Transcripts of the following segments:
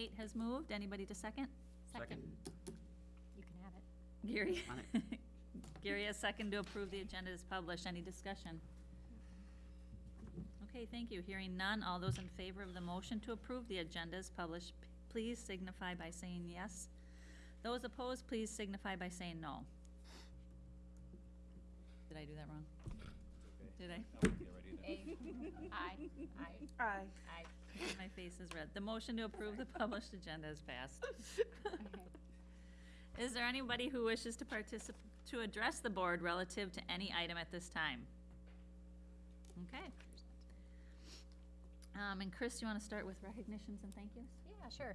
Kate has moved. Anybody to second? Second. You can have it. Gary? On Gary has second to approve the agenda as published. Any discussion? Okay, thank you. Hearing none, all those in favor of the motion to approve the agenda as published, p- please signify by saying yes. Those opposed, please signify by saying no. Did I do that wrong? Did I? A, aye, aye, Aye. Aye. My face is red. The motion to approve the published agenda is passed. Is there anybody who wishes to participate, to address the board relative to any item at this time? Okay. Um, and Chris, you wanna start with recognitions and thank yous? Yeah, sure.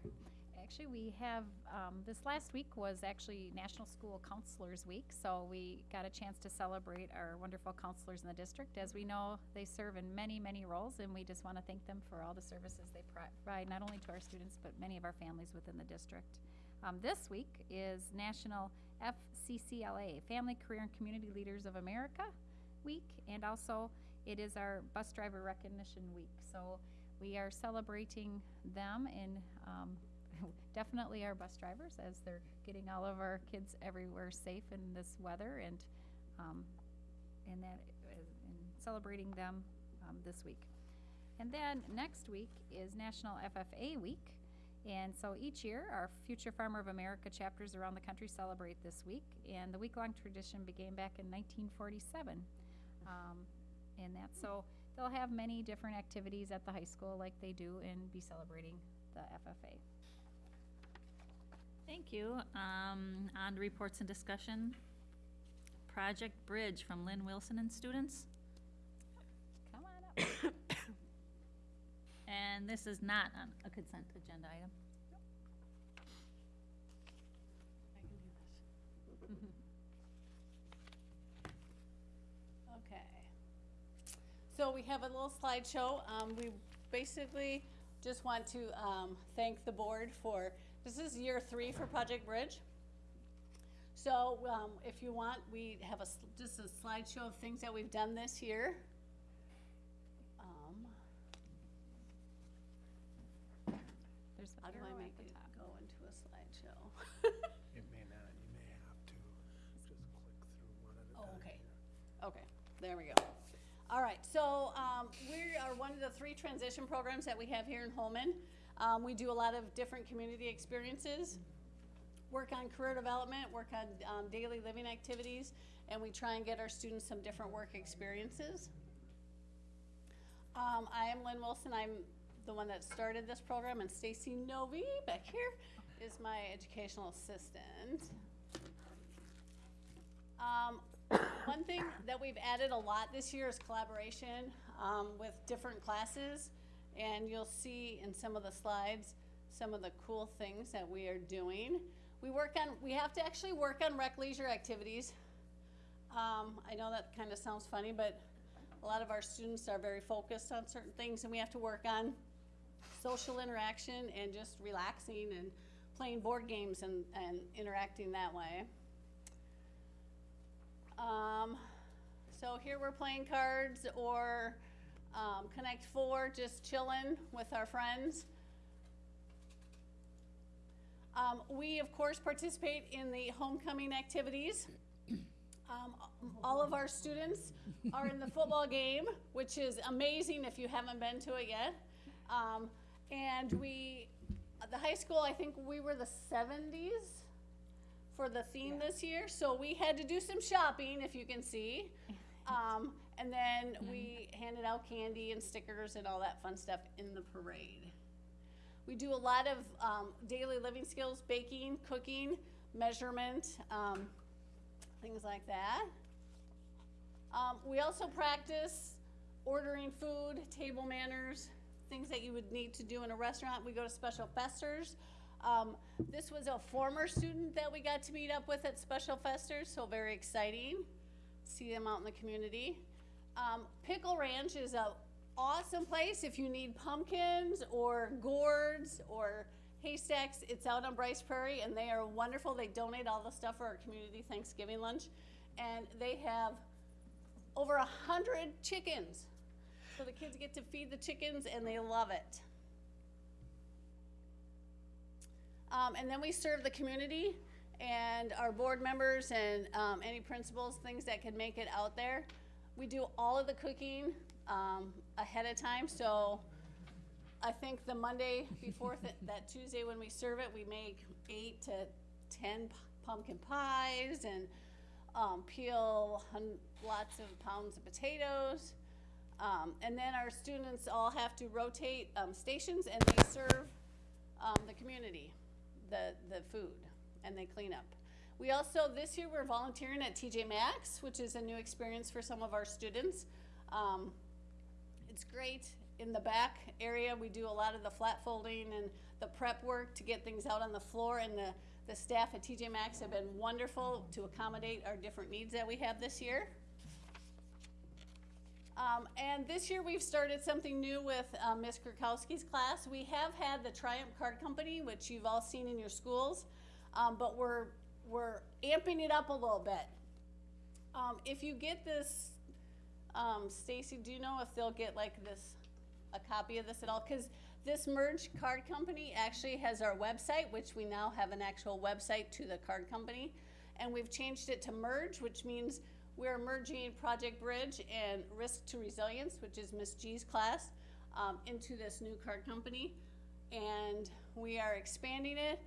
Actually, we have, um, this last week was actually National School Counselors Week, so we got a chance to celebrate our wonderful counselors in the district. As we know, they serve in many, many roles, and we just want to thank them for all the services they provide, not only to our students, but many of our families within the district. Um, this week is National FCCLA, Family, Career, and Community Leaders of America Week, and also it is our Bus Driver Recognition Week. So we are celebrating them in um, definitely our bus drivers as they're getting all of our kids everywhere safe in this weather and um, and that and celebrating them um, this week. And then next week is National FFA Week. And so each year, our Future Farmer of America chapters around the country celebrate this week. And the week-long tradition began back in 1947. Um, and that, so they'll have many different activities at the high school like they do and be celebrating the FFA. Thank you. Um, on to reports and discussion. Project Bridge from Lynn Wilson and students. Come on up. And this is not on a consent agenda item. Okay. So we have a little slideshow. Um, we basically just want to, um, thank the board for, this is year three for Project Bridge. So, um, if you want, we have a, s- just a slideshow of things that we've done this year. Um, There's the how do I make it top. go into a slideshow? It may not, you may have to just click through one at a Oh, time. okay. here. Okay, there we go. All right, so, um, we are one of the three transition programs that we have here in Holmen. Um, we do a lot of different community experiences, work on career development, work on, um, daily living activities, and we try and get our students some different work experiences. Um, I am Lynn Wilson, I'm the one that started this program, and Stacy Novi back here is my educational assistant. Um, one thing that we've added a lot this year is collaboration, um, with different classes. And you'll see in some of the slides, some of the cool things that we are doing. We work on, we have to actually work on rec leisure activities. Um, I know that kinda sounds funny, but a lot of our students are very focused on certain things and we have to work on social interaction and just relaxing and playing board games and, and interacting that way. Um, so here we're playing cards or, um, Connect Four, just chilling with our friends. Um, we, of course, participate in the homecoming activities. Um, all of our students are in the football game, which is amazing if you haven't been to it yet. Um, and we, the high school, I think we were the seventies for the theme this year, so we had to do some shopping, if you can see. Um, and then we handed out candy and stickers and all that fun stuff in the parade. We do a lot of, um, daily living skills, baking, cooking, measurement, um, things like that. Um, we also practice ordering food, table manners, things that you would need to do in a restaurant. We go to special festers. Um, this was a former student that we got to meet up with at Special Festers, so very exciting. See them out in the community. Um, Pickle Ranch is an awesome place if you need pumpkins or gourds or haystacks. It's out on Bryce Prairie and they are wonderful. They donate all the stuff for our community Thanksgiving lunch. And they have over a hundred chickens. So the kids get to feed the chickens and they love it. Um, and then we serve the community and our board members and, um, any principals, things that can make it out there. We do all of the cooking, um, ahead of time, so I think the Monday before th- that Tuesday when we serve it, we make eight to ten p- pumpkin pies and, um, peel hun- lots of pounds of potatoes. Um, and then our students all have to rotate, um, stations and they serve, um, the community, the, the food, and they clean up. We also, this year, we're volunteering at TJ Maxx, which is a new experience for some of our students. Um, it's great. In the back area, we do a lot of the flat folding and the prep work to get things out on the floor, and the, the staff at TJ Maxx have been wonderful to accommodate our different needs that we have this year. Um, and this year we've started something new with um, Ms. Kurkowski's class. We have had the Triumph Card Company, which you've all seen in your schools, um, but we're we're amping it up a little bit. Um, if you get this, um, Stacy, do you know if they'll get like this, a copy of this at all? Because this Merge Card Company actually has our website, which we now have an actual website to the card company, and we've changed it to Merge, which means we're merging Project Bridge and Risk to Resilience, which is Miss G's class, um, into this new card company. And we are expanding it,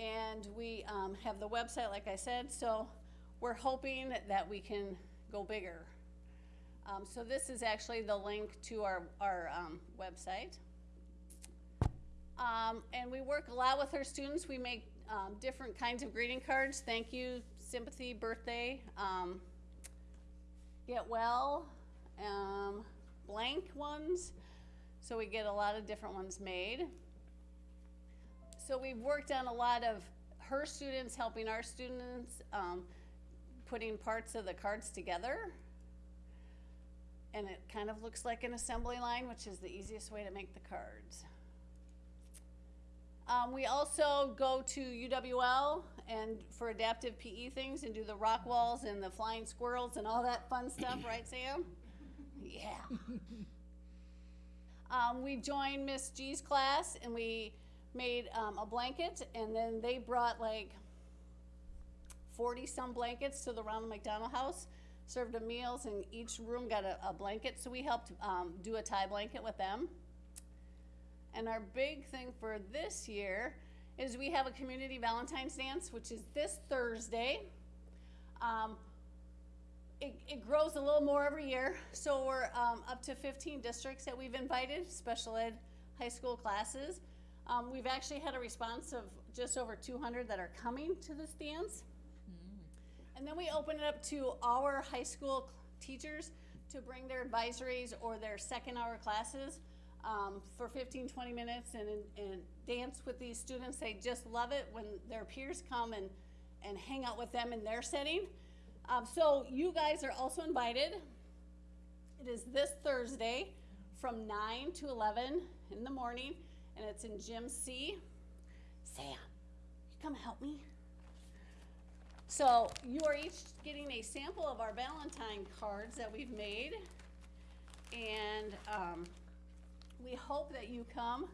and we um, have the website, like I said, so we're hoping that we can go bigger. Um, so this is actually the link to our, our um, website. Um, and we work a lot with our students. We make um, different kinds of greeting cards. Thank you, sympathy, birthday, um, get well, blank ones. So we get a lot of different ones made. So we've worked on a lot of her students helping our students, um, putting parts of the cards together. And it kind of looks like an assembly line, which is the easiest way to make the cards. Um, we also go to UWL and for adaptive PE things and do the rock walls and the flying squirrels and all that fun stuff, right, Sam? Yeah. Um, we joined Miss G's class and we made um, a blanket, and then they brought like 40 some blankets to the Ronald McDonald House, served them meals, and each room got a, a blanket. So we helped um, do a tie blanket with them. And our big thing for this year is we have a community Valentine's dance, which is this Thursday. Um, it, it grows a little more every year, so we're um, up to 15 districts that we've invited, special ed high school classes. Um, we've actually had a response of just over 200 that are coming to this dance. And then we open it up to our high school teachers to bring their advisories or their second hour classes um, for 15, 20 minutes and, and dance with these students. They just love it when their peers come and, and hang out with them in their setting. Um, so you guys are also invited. It is this Thursday from 9 to 11 in the morning, and it's in Gym C. Sam, you come help me? So you are each getting a sample of our Valentine cards that we've made. And um, we hope that you come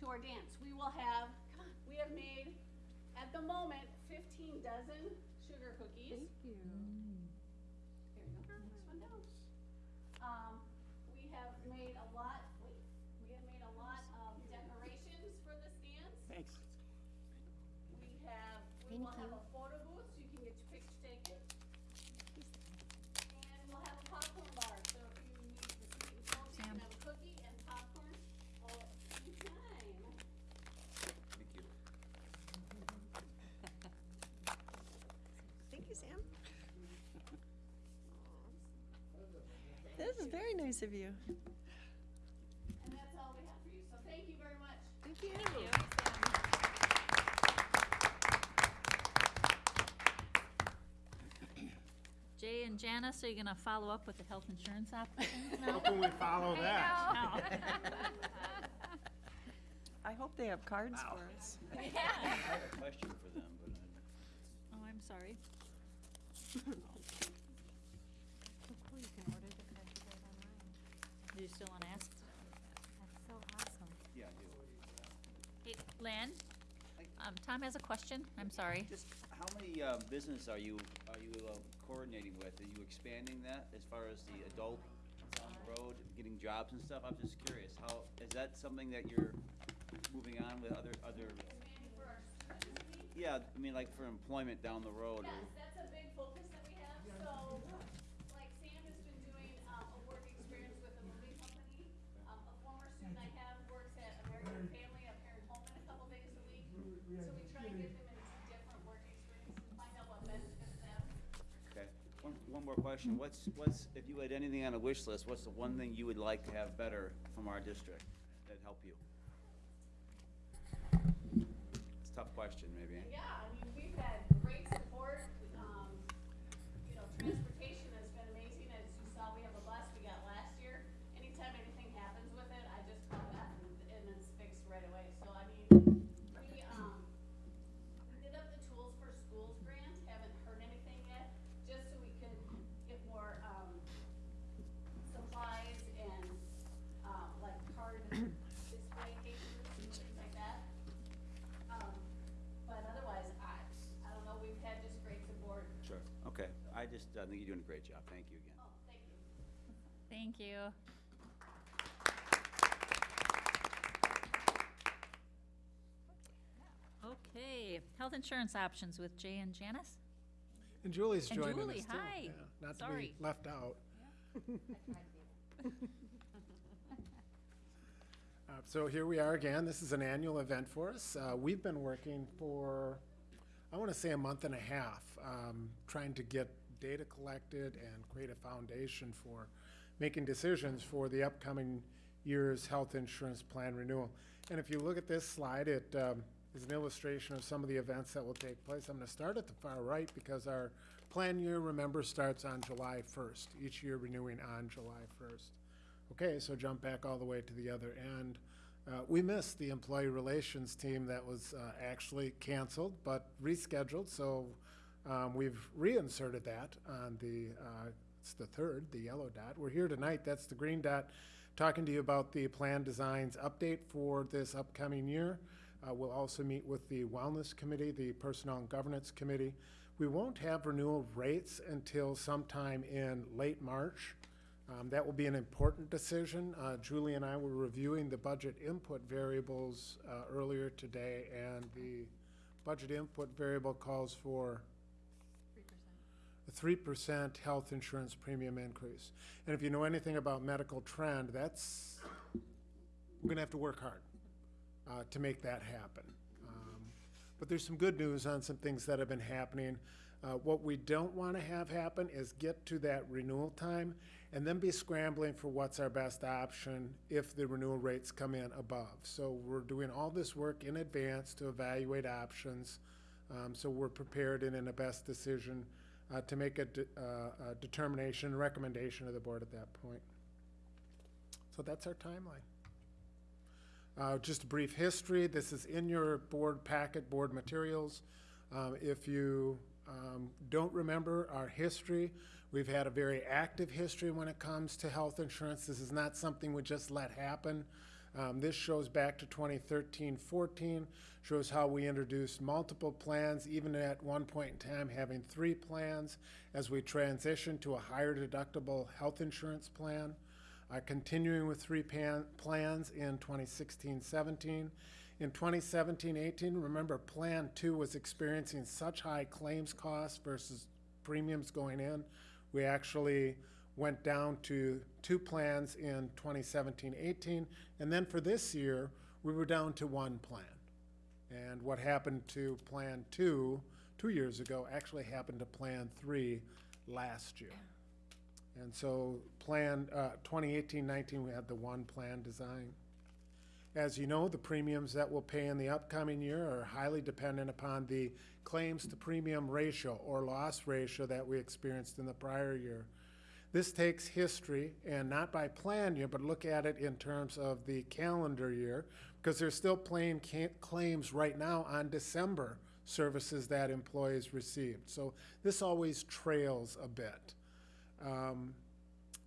to our dance. We will have, come on, we have made, at the moment, 15 dozen sugar cookies. Thank you. Here you go, next one down. Um, we have made a lot, This is very nice of you. And that's all we have for you, so thank you very much. Thank you. Jay and Janice, are you gonna follow up with the health insurance options How now? can we follow that? I hope they have cards for us. I have a question for them, but I- Oh, I'm sorry. So cool, you can order the cards right online. Do you still wanna ask? That's so awesome. yeah, I do. Hey, Len, Um, Tom has a question, I'm sorry. Just, how many, uh, business are you, are you uh, coordinating with? Are you expanding that as far as the adult on the road, getting jobs and stuff? I'm just curious, how, is that something that you're moving on with other, other? Yeah, I mean, like for employment down the road or? Yes, that's a big focus that we have, so, like Sam has been doing, um, a work experience with a moving company. Um, a former student I have works at American Family up here in Holmen a couple days a week. So we try and get them into different work experiences, and find out what benefits them. Okay, one, What's, what's, if you had anything on a wish list, what's the one thing you would like to have better from our district that'd help you? It's a tough question, maybe. Yeah, I mean, we've had great Thank you. Okay, health insurance options with Jay and Janice? And Julie's And joining Julie, us too. hi. Yeah, Not to Sorry. be left out. Uh, So here we are again. This is an annual event for us. Uh, We've been working for, I want to say a month and a half, um, trying to get data collected and create a foundation for making decisions for the upcoming year's health insurance plan renewal. And if you look at this slide, it um, is an illustration of some of the events that will take place. I'm going to start at the far right because our plan year, remember, starts on July 1st, each year renewing on July 1st. Okay, so jump back all the way to the other end. Uh, we missed the employee relations team that was uh, actually canceled but rescheduled, so um, we've reinserted that on the, uh, it's the third, the yellow dot. We're here tonight, that's the green dot, talking to you about the plan designs update for this upcoming year. Uh, we'll also meet with the Wellness Committee, the Personnel and Governance Committee. We won't have renewal rates until sometime in late March. Um, That will be an important decision. Uh, Julie and I were reviewing the budget input variables uh, earlier today, and the budget input variable calls for a three percent health insurance premium increase. And if you know anything about medical trend, that's, we're gonna have to work hard uh, to make that happen. Um, But there's some good news on some things that have been happening. Uh, What we don't want to have happen is get to that renewal time and then be scrambling for what's our best option if the renewal rates come in above. So we're doing all this work in advance to evaluate options, um, so we're prepared and in a best decision uh, to make a de- uh, a determination, recommendation of the board at that point. So that's our timeline. Uh, Just a brief history, this is in your board packet, board materials. Um, If you um, don't remember our history, we've had a very active history when it comes to health insurance. This is not something we just let happen. Um, This shows back to 2013-14, shows how we introduced multiple plans, even at one point in time having three plans as we transitioned to a higher deductible health insurance plan uh, continuing with three plans in 2016-17. In 2017-18, remember Plan 2 was experiencing such high claims costs versus premiums going in. We actually went down to two plans in 2017-18, and then for this year, we were down to one plan. And what happened to Plan 2 two years ago actually happened to Plan 3 last year. And so plan, uh, 2018-19, we had the one plan design. As you know, the premiums that we'll pay in the upcoming year are highly dependent upon the claims to premium ratio or loss ratio that we experienced in the prior year. This takes history and not by plan year, but look at it in terms of the calendar year, because they're still paying claims right now on December services that employees received. So this always trails a bit. Um,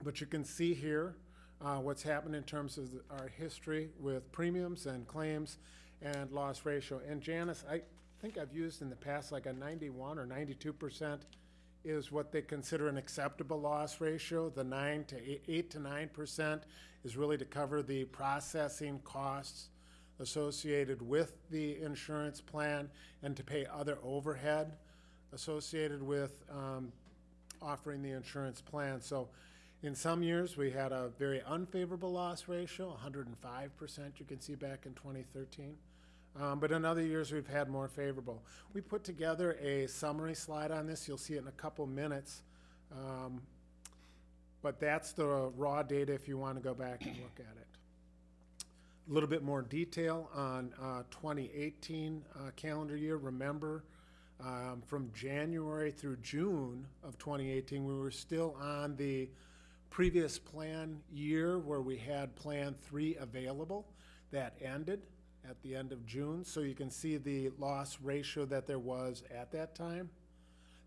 But you can see here uh, what's happened in terms of our history with premiums and claims. and loss ratio. And Janice, I think I've used in the past like a ninety-one or ninety-two percent is what they consider an acceptable loss ratio. The nine to eight, to nine percent is really to cover the processing costs associated with the insurance plan and to pay other overhead associated with um, offering the insurance plan. So in some years, we had a very unfavorable loss ratio, 105%, you can see back in 2013. Um, But in other years, we've had more favorable. We put together a summary slide on this. You'll see it in a couple minutes. Um, But that's the raw data if you want to go back and look at it. A little bit more detail on uh, 2018 uh, calendar year. Remember, um, from January through June of 2018, we were still on the previous plan year where we had Plan 3 available. That ended at the end of June, so you can see the loss ratio that there was at that time.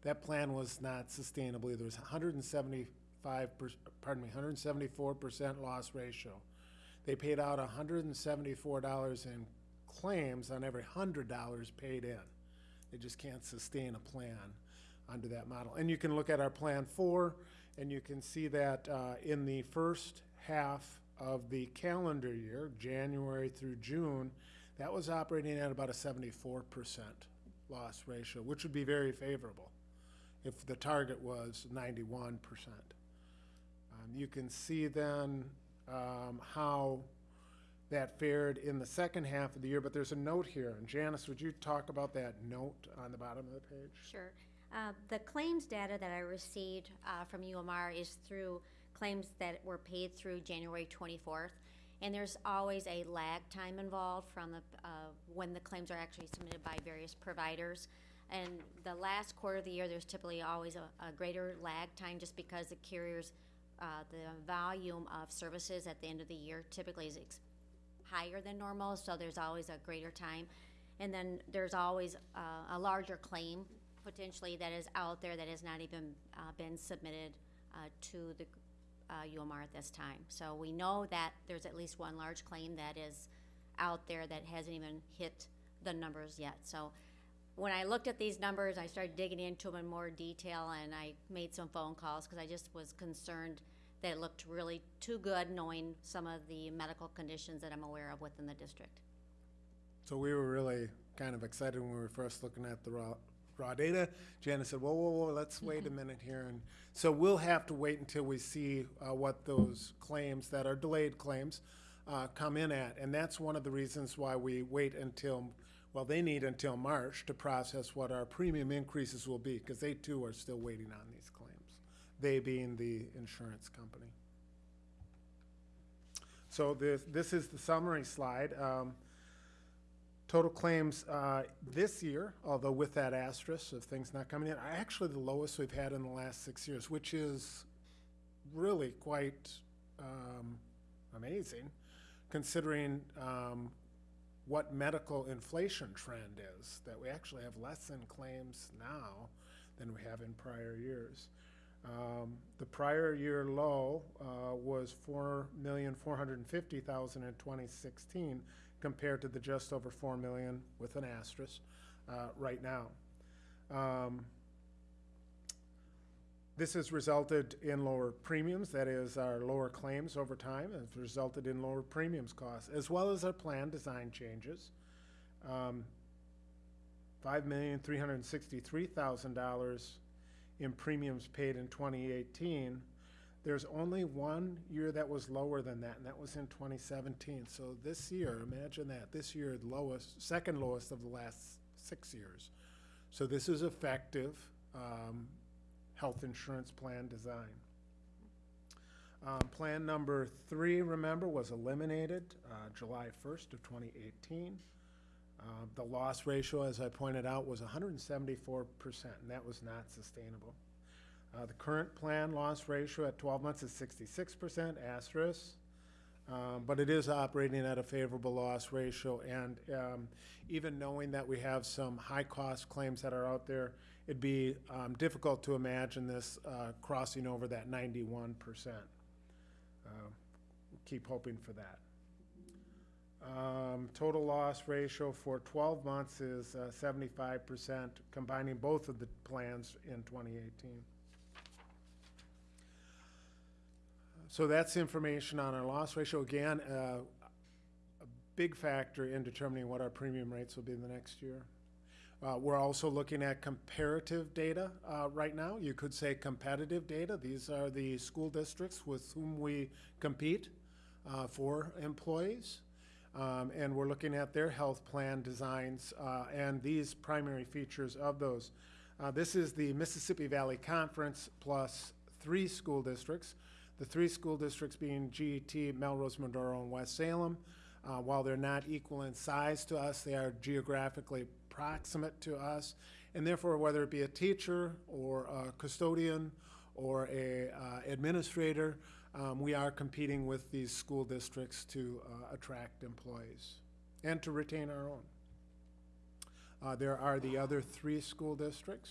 That plan was not sustainable either. It was 175, per- pardon me, 174% loss ratio. They paid out $174 in claims on every $100 paid in. They just can't sustain a plan under that model. And you can look at our Plan 4, and you can see that uh, in the first half of the calendar year, January through June, that was operating at about a 74% loss ratio, which would be very favorable if the target was 91%. Um, You can see then um, how that fared in the second half of the year, but there's a note here. And Janice, would you talk about that note on the bottom of the page? Sure. Uh, The claims data that I received uh, from UMR is through claims that were paid through January 24th. And there's always a lag time involved from the, uh, when the claims are actually submitted by various providers. And the last quarter of the year, there's typically always a a greater lag time just because the carriers, uh, the volume of services at the end of the year typically is higher than normal, so there's always a greater time. And then there's always uh, a larger claim potentially that is out there that has not even uh, been submitted uh, to the uh, UMR at this time. So we know that there's at least one large claim that is out there that hasn't even hit the numbers yet. So when I looked at these numbers, I started digging into them in more detail, and I made some phone calls because I just was concerned that it looked really too good, knowing some of the medical conditions that I'm aware of within the district. So we were really kind of excited when we were first looking at the raw, data. Janice said, whoa, whoa, whoa, let's wait a minute here. And so we'll have to wait until we see uh, what those claims that are delayed claims uh, come in at. And that's one of the reasons why we wait until, well, they need until March to process what our premium increases will be, because they too are still waiting on these claims, they being the insurance company. So this, this is the summary slide. Um, Total claims uh, this year, although with that asterisk of things not coming in, are actually the lowest we've had in the last six years, which is really quite um, amazing, considering um, what medical inflation trend is, that we actually have less in claims now than we have in prior years. Um, The prior year low uh, was four million, four hundred and fifty thousand in twenty sixteen, compared to the just over four million with an asterisk uh, right now. Um, This has resulted in lower premiums, that is, our lower claims over time, has resulted in lower premiums costs, as well as our plan design changes. Um, Five million, three hundred and sixty-three thousand dollars in premiums paid in twenty eighteen. There's only one year that was lower than that, and that was in 2017. So this year, imagine that, this year, the lowest, second lowest of the last six years. So this is effective um, health insurance plan design. Um, Plan number three, remember, was eliminated uh, July 1st of 2018. Uh, The loss ratio, as I pointed out, was 174%, and that was not sustainable. Uh, the current plan loss ratio at 12 months is 66% asterisk, um, but it is operating at a favorable loss ratio. And um, even knowing that we have some high cost claims that are out there, it'd be um, difficult to imagine this uh, crossing over that 91%. Uh, um, keep hoping for that. Um, total loss ratio for 12 months is uh, 75%, combining both of the plans in 2018. So that's information on our loss ratio. Again, uh, a big factor in determining what our premium rates will be in the next year. Uh, we're also looking at comparative data uh, right now. You could say competitive data. These are the school districts with whom we compete uh, for employees. Um, and we're looking at their health plan designs uh, and these primary features of those. Uh, this is the Mississippi Valley Conference plus three school districts. The three school districts being GET, Melrose, Mindoro, and West Salem. Uh, while they're not equal in size to us, they are geographically proximate to us. And therefore, whether it be a teacher or a custodian or a uh, administrator, um, we are competing with these school districts to uh, attract employees and to retain our own. Uh, there are the other three school districts.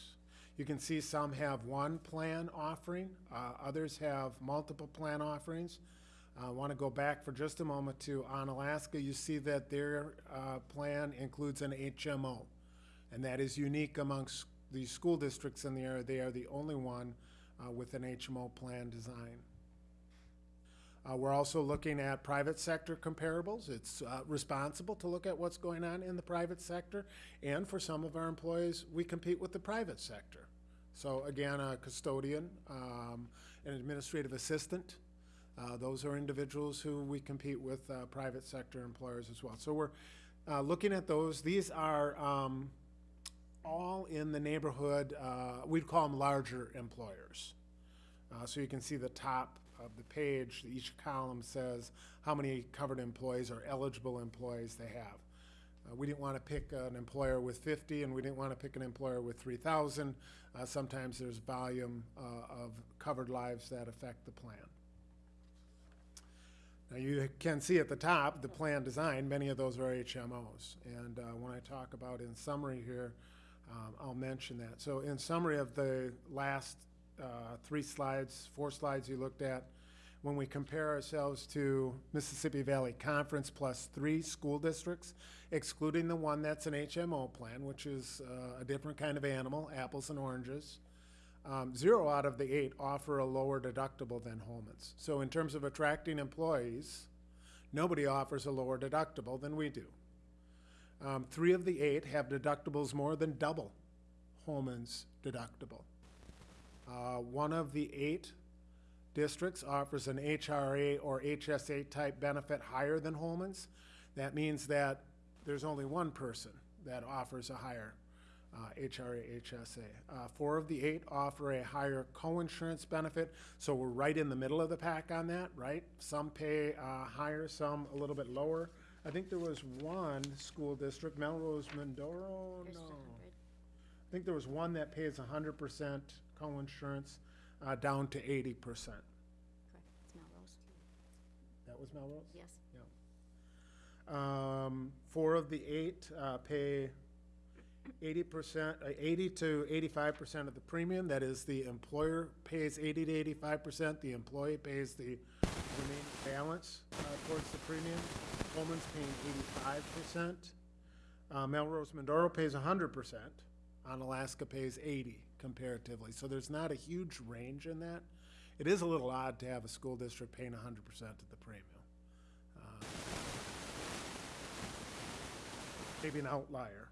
You can see some have one plan offering, uh, others have multiple plan offerings. I want to go back for just a moment to Onalaska. You see that their uh, plan includes an HMO, and that is unique amongst the school districts in the area. They are the only one uh, with an HMO plan design. Uh, we're also looking at private sector comparables. It's uh, responsible to look at what's going on in the private sector, and for some of our employees, we compete with the private sector. So again, a custodian, um, an administrative assistant, uh, those are individuals who we compete with uh, private sector employers as well. So we're uh, looking at those. These are um, all in the neighborhood, uh, we'd call them larger employers. So you can see the top of the page, each column says how many covered employees or eligible employees they have. Uh, we didn't want to pick an employer with 50 and we didn't want to pick an employer with 3,000. Uh, sometimes there's volume uh, of covered lives that affect the plan. Now you can see at the top, the plan design, many of those are HMOs. And uh, when I talk about in summary here, um, I'll mention that. So in summary of the last uh, three slides, four slides you looked at, when we compare ourselves to Mississippi Valley Conference plus three school districts, excluding the one that's an HMO plan, which is uh, a different kind of animal, apples and oranges, um, zero out of the eight offer a lower deductible than Holmen's. So in terms of attracting employees, nobody offers a lower deductible than we do. Um, three of the eight have deductibles more than double Holmen's deductible. Uh, one of the eight districts offers an HRA or HSA type benefit higher than Holmen's. That means that there's only one person that offers a higher uh, HRA, HSA. Uh, four of the eight offer a higher coinsurance benefit, so we're right in the middle of the pack on that, right? Some pay uh, higher, some a little bit lower. I think there was one school district, Melrose Mindoro, no. I think there was one that pays hundred percent coinsurance, uh, down to eighty percent. Correct, it's Melrose, That was Melrose? yes. Um, four of the eight, uh, pay eighty percent, uh, eighty to eighty-five percent of the premium. That is, the employer pays eighty to eighty-five percent, the employee pays the remaining balance, uh, towards the premium. Holmen's paying eighty-five percent. Uh, Melrose Mindoro pays hundred percent. Onalaska pays eighty comparatively. So there's not a huge range in that. It is a little odd to have a school district paying hundred percent of the premium. Uh, maybe an outlier.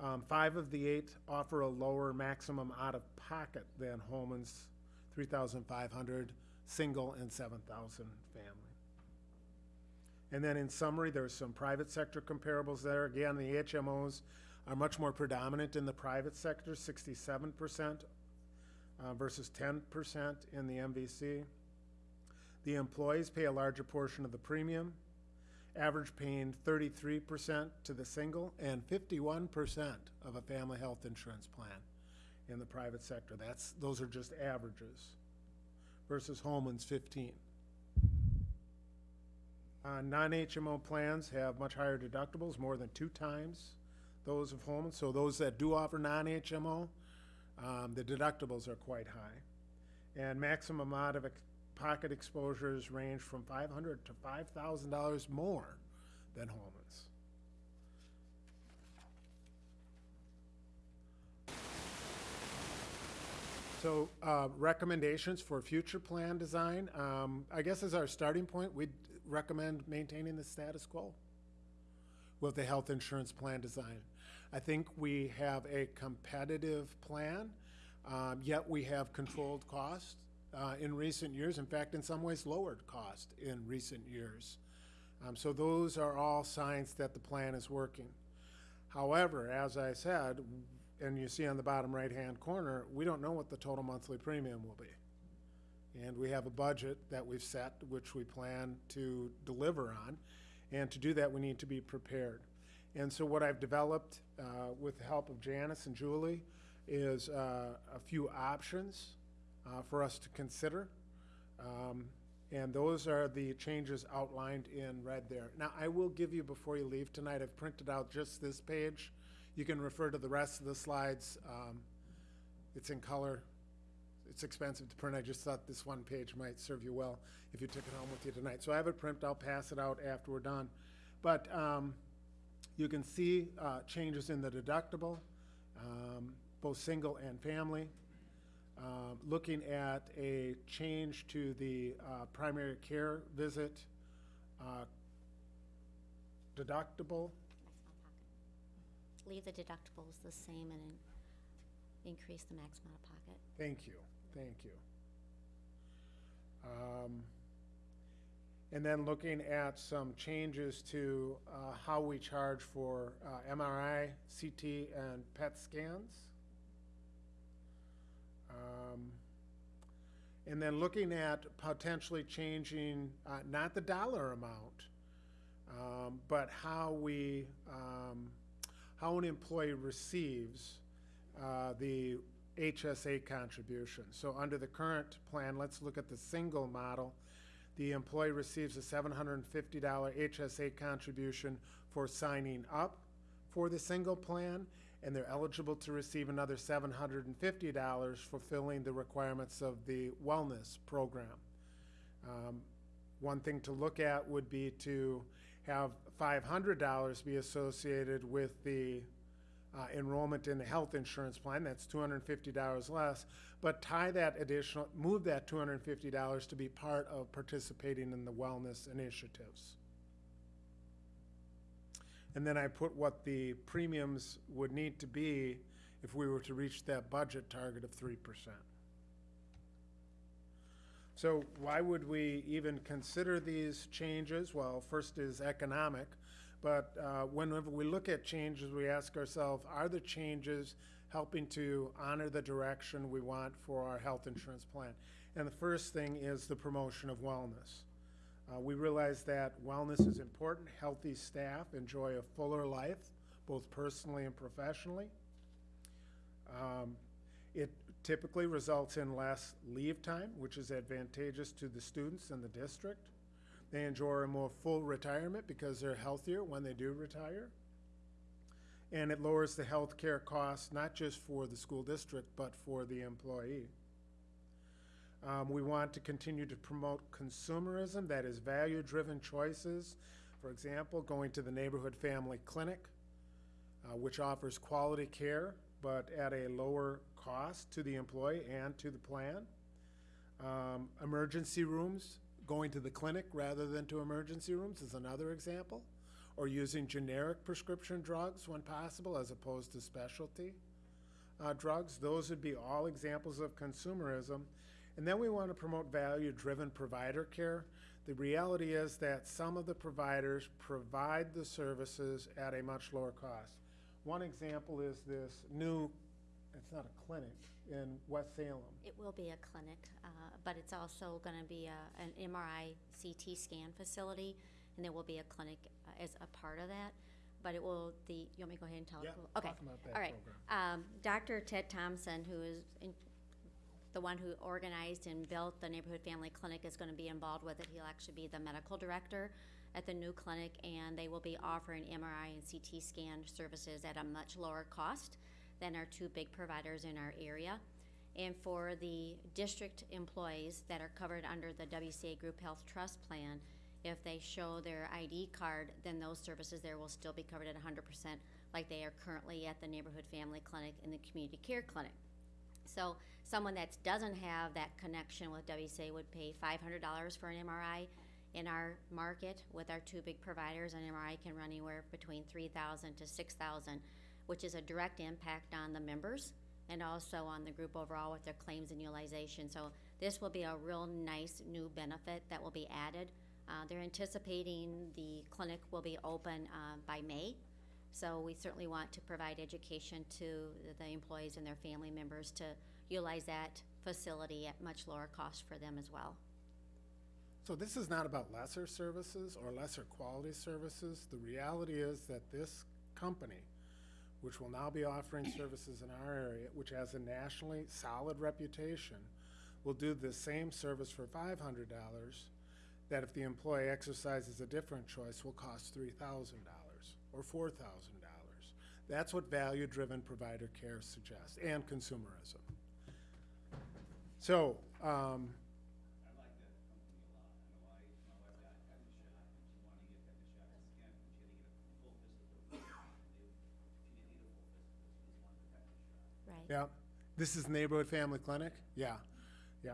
Um, five of the eight offer a lower maximum out-of-pocket than Holmen's three thousand five hundred, single and seven thousand family. And then in summary, there's some private sector comparables there. Again, the HMOs are much more predominant in the private sector, sixty-seven percent uh, versus ten percent in the MVC. The employees pay a larger portion of the premium, average paying thirty-three percent to the single and fifty-one percent of a family health insurance plan in the private sector. That's, those are just averages versus Holmen's fifteen. Uh, non-HMO plans have much higher deductibles, more than two times those of Holmen. So those that do offer non-HMO, um, the deductibles are quite high. And maximum out of pocket exposures range from five hundred to five thousand dollars more than Holmen's. So, uh, recommendations for future plan design, um, I guess as our starting point, we'd recommend maintaining the status quo with the health insurance plan design. I think we have a competitive plan, um, yet we have controlled costs uh, in recent years. In fact, in some ways, lowered cost in recent years. Um, so those are all signs that the plan is working. However, as I said, and you see on the bottom right-hand corner, we don't know what the total monthly premium will be. And we have a budget that we've set, which we plan to deliver on. And to do that, we need to be prepared. And so what I've developed uh, with the help of Janice and Julie is uh, a few options uh, for us to consider. Um, And those are the changes outlined in red there. Now, I will give you, before you leave tonight, I've printed out just this page. You can refer to the rest of the slides. Um, It's in color. It's expensive to print. I just thought this one page might serve you well if you took it home with you tonight. So I have it printed. I'll pass it out after we're done. But um, you can see uh, changes in the deductible, um, both single and family. Um, Looking at a change to the uh, primary care visit uh, deductible. Leave the deductibles the same and in- increase the maximum out of pocket. Thank you, thank you. Um, And then looking at some changes to uh, how we charge for uh, MRI, CT, and PET scans. Um, And then looking at potentially changing, uh, not the dollar amount, um, but how we, um, how an employee receives uh, the HSA contribution. So under the current plan, let's look at the single model. The employee receives a $750 HSA contribution for signing up for the single plan, and they're eligible to receive another $750 fulfilling the requirements of the wellness program. Um, One thing to look at would be to have $500 be associated with the uh, enrollment in the health insurance plan, that's $250 less, but tie that additional, move that $250 to be part of participating in the wellness initiatives. And then I put what the premiums would need to be if we were to reach that budget target of three percent. So why would we even consider these changes? Well, first is economic, but uh, whenever we look at changes, we ask ourselves, are the changes helping to honor the direction we want for our health insurance plan? And the first thing is the promotion of wellness. Uh, we realize that wellness is important. Healthy staff enjoy a fuller life, both personally and professionally. Um, it typically results in less leave time, which is advantageous to the students and the district. They enjoy a more full retirement because they're healthier when they do retire. And it lowers the health care costs, not just for the school district, but for the employee. Um, we want to continue to promote consumerism, that is value-driven choices. For example, going to the neighborhood family clinic, uh, which offers quality care, but at a lower cost to the employee and to the plan. Um, emergency rooms, going to the clinic rather than to emergency rooms is another example. Or using generic prescription drugs when possible as opposed to specialty uh, drugs. Those would be all examples of consumerism. And then we want to promote value-driven provider care. The reality is that some of the providers provide the services at a much lower cost. One example is this new, it's not a clinic, in West Salem. It will be a clinic, uh, but it's also going to be a- an MRI CT scan facility, and there will be a clinic uh, as a part of that. But it will, the, you want me to go ahead and tell? it? Yeah, Okay. talk about that All right. Um, Dr. Ted Thompson, who is in- the one who organized and built the Neighborhood Family Clinic, is going to be involved with it. He'll actually be the medical director at the new clinic, and they will be offering MRI and CT scan services at a much lower cost than our two big providers in our area. And for the district employees that are covered under the WCA Group Health Trust Plan, If they show their ID card, then those services there will still be covered at hundred percent, like they are currently at the Neighborhood Family Clinic and the Community Care Clinic. So someone that doesn't have that connection with WCA would pay five hundred dollars for an MRI. In our market, with our two big providers, an MRI can run anywhere between three thousand to six thousand, which is a direct impact on the members and also on the group overall with their claims and utilization. So this will be a real nice new benefit that will be added. Uh, they're anticipating the clinic will be open, uh, by May. So we certainly want to provide education to the employees and their family members to utilize that facility at much lower cost for them as well. So this is not about lesser services or lesser quality services. The reality is that this company, which will now be offering services in our area, which has a nationally solid reputation, will do the same service for five hundred dollars that if the employee exercises a different choice will cost three thousand dollars or four thousand dollars. That's what value-driven provider care suggests, and consumerism. So, um, I like that company a lot. I know I, my wife got tetanus shot, and she wanted to get tetanus shot as can, but she had to get a full physical. They- She didn't need a full physical, she just wanted the tetanus shot. Right. Yeah, this is neighborhood family clinic? Yeah, yeah.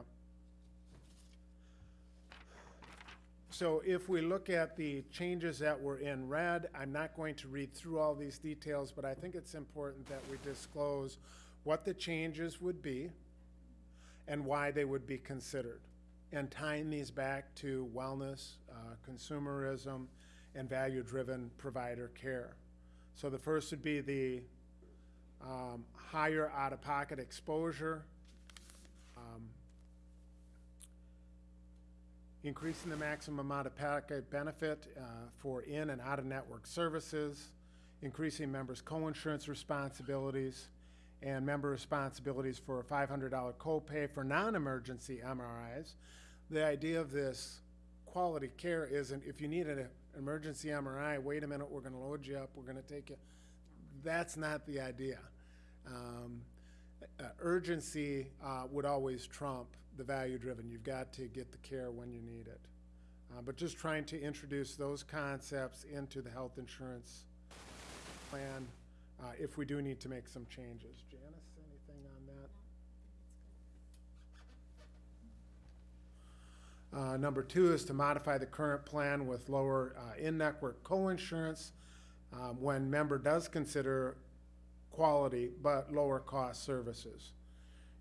So if we look at the changes that were in red, I'm not going to read through all these details, but I think it's important that we disclose what the changes would be and why they would be considered. And tying these back to wellness, uh, consumerism, and value-driven provider care. So the first would be the um, higher out-of-pocket exposure, um, increasing the maximum out-of-pocket benefit uh, for in and out-of-network services, increasing members' co-insurance responsibilities, and member responsibilities for a $500 copay for non-emergency MRIs. The idea of this quality care isn't if you need an emergency MRI, wait a minute, we're gonna load you up, we're gonna take you. That's not the idea. Um, uh, urgency uh, would always trump the value-driven. You've got to get the care when you need it. Uh, But just trying to introduce those concepts into the health insurance plan uh, if we do need to make some changes. Janice, anything on that? Uh, Number two is to modify the current plan with lower uh, in-network co-insurance um, when member does consider quality but lower cost services.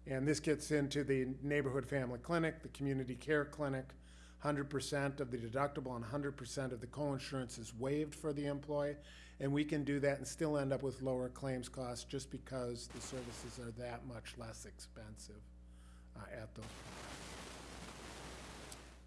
And this gets into the neighborhood family clinic, the community care clinic. Hundred percent of the deductible and hundred percent of the co-insurance is waived for the employee. And we can do that and still end up with lower claims costs just because the services are that much less expensive uh, at those.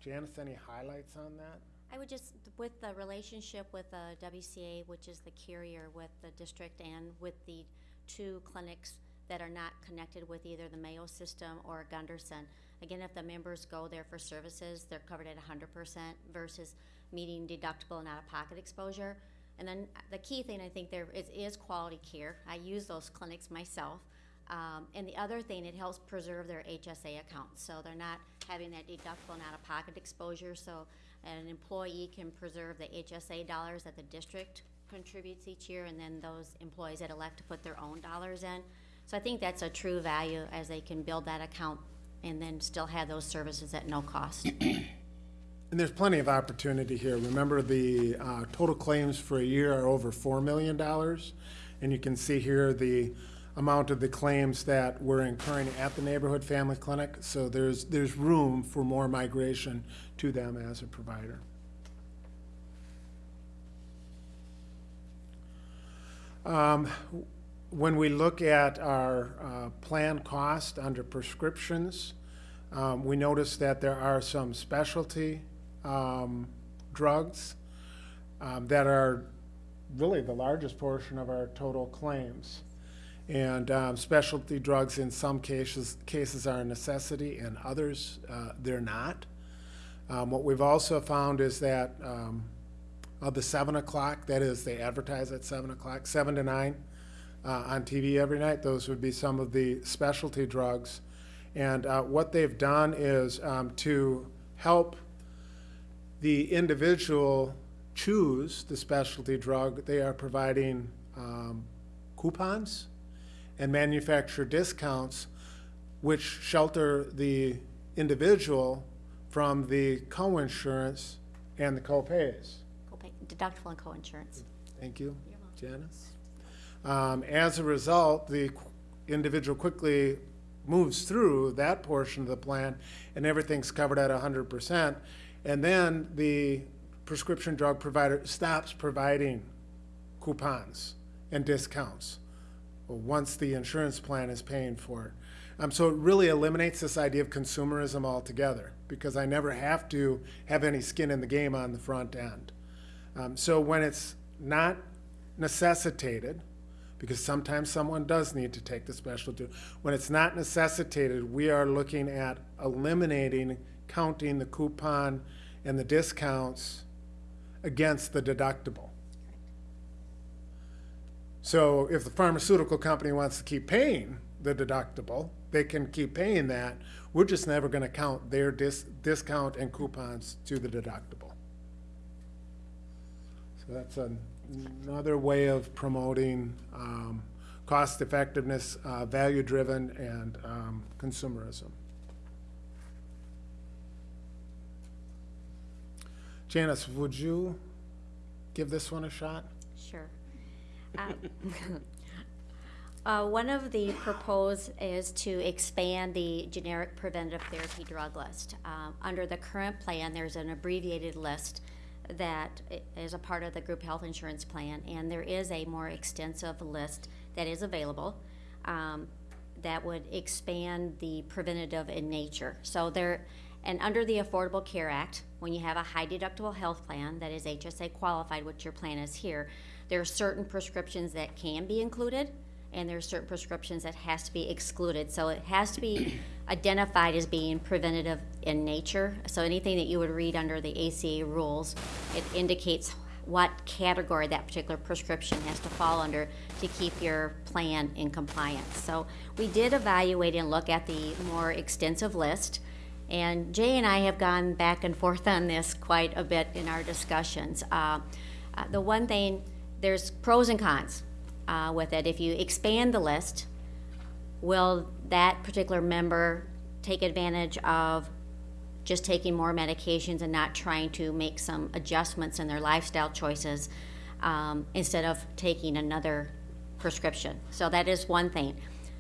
Janice, any highlights on that? I would just, with the relationship with the WCA, which is the carrier with the district and with the two clinics that are not connected with either the Mayo system or Gundersen. Again, if the members go there for services, they're covered at hundred percent versus meeting deductible and out-of-pocket exposure. And then uh, the key thing I think there is, is quality care. I use those clinics myself. Um, and the other thing, it helps preserve their HSA accounts, so they're not having that deductible and out-of-pocket exposure, so an employee can preserve the HSA dollars that the district contributes each year, and then those employees that elect to put their own dollars in. So I think that's a true value, as they can build that account and then still have those services at no cost. And there's plenty of opportunity here. Remember, the uh, total claims for a year are over $4 million. And you can see here the amount of the claims that we're incurring at the neighborhood family clinic. So there's, there's room for more migration to them as a provider. Um, When we look at our uh, plan cost under prescriptions, um, we notice that there are some specialty um, drugs um, that are really the largest portion of our total claims. And um, specialty drugs in some cases, cases are a necessity, and others, uh, they're not. Um, What we've also found is that um, of the seven o'clock, that is, they advertise at seven o'clock, seven to nine uh, on TV every night, those would be some of the specialty drugs. And uh, what they've done is um, to help the individual choose the specialty drug, they are providing um, coupons and manufacturer discounts which shelter the individual from the co-insurance and the co-pays. Copay- Deductible and co-insurance. Thank you, Janice. Um, as a result, the qu- individual quickly moves through that portion of the plan and everything's covered at hundred percent. And then the prescription drug provider stops providing coupons and discounts once the insurance plan is paying for it. Um, so it really eliminates this idea of consumerism altogether because I never have to have any skin in the game on the front end. Um, so when it's not necessitated, because sometimes someone does need to take the special due, when it's not necessitated, we are looking at eliminating counting the coupon and the discounts against the deductible. So if the pharmaceutical company wants to keep paying the deductible, they can keep paying that. We're just never gonna count their dis- discount and coupons to the deductible. So that's an- another way of promoting, um, cost effectiveness, uh, value driven and, um, consumerism. Janice, would you give this one a shot? Sure. Um, uh, One of the proposed is to expand the generic preventive therapy drug list. Um, Under the current plan, there's an abbreviated list that is a part of the group health insurance plan, and there is a more extensive list that is available um, that would expand the preventative in nature. So there, and under the Affordable Care Act, when you have a high deductible health plan that is HSA qualified, which your plan is here, there are certain prescriptions that can be included, and there are certain prescriptions that has to be excluded. So it has to be identified as being preventative in nature. So anything that you would read under the ACA rules, it indicates what category that particular prescription has to fall under to keep your plan in compliance. So we did evaluate and look at the more extensive list. And Jay and I have gone back and forth on this quite a bit in our discussions. Uh, uh, The one thing, there's pros and cons uh, with it. If you expand the list, will that particular member take advantage of just taking more medications and not trying to make some adjustments in their lifestyle choices um, instead of taking another prescription? So that is one thing.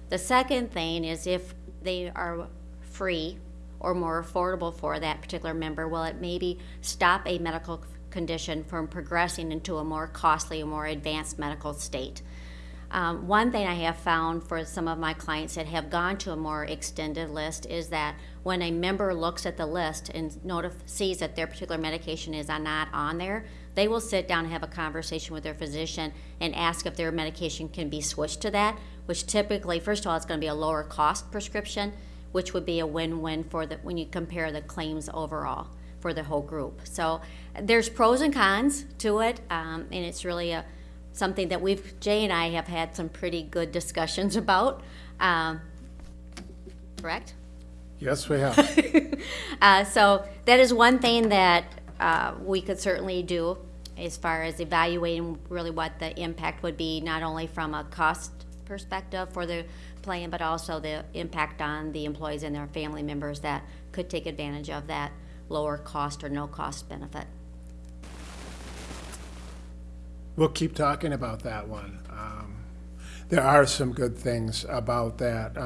The second thing is if they are free or more affordable for that particular member, will it maybe stop a medical condition from progressing into a more costly or more advanced medical state? Um, one thing I have found for some of my clients that have gone to a more extended list is that when a member looks at the list and notif- sees that their particular medication is not on there, they will sit down and have a conversation with their physician and ask if their medication can be switched to that, which typically, first of all, it's going to be a lower cost prescription, which would be a win-win for the when you compare the claims overall for the whole group. So there's pros and cons to it, um, and it's really a something that we've Jay and I have had some pretty good discussions about. Um, correct. Yes, we have. Uh, so that is one thing that uh, we could certainly do as far as evaluating really what the impact would be, not only from a cost perspective for the plan, but also the impact on the employees and their family members that could take advantage of that lower cost or no cost benefit. We'll keep talking about that one. Um, There are some good things about that.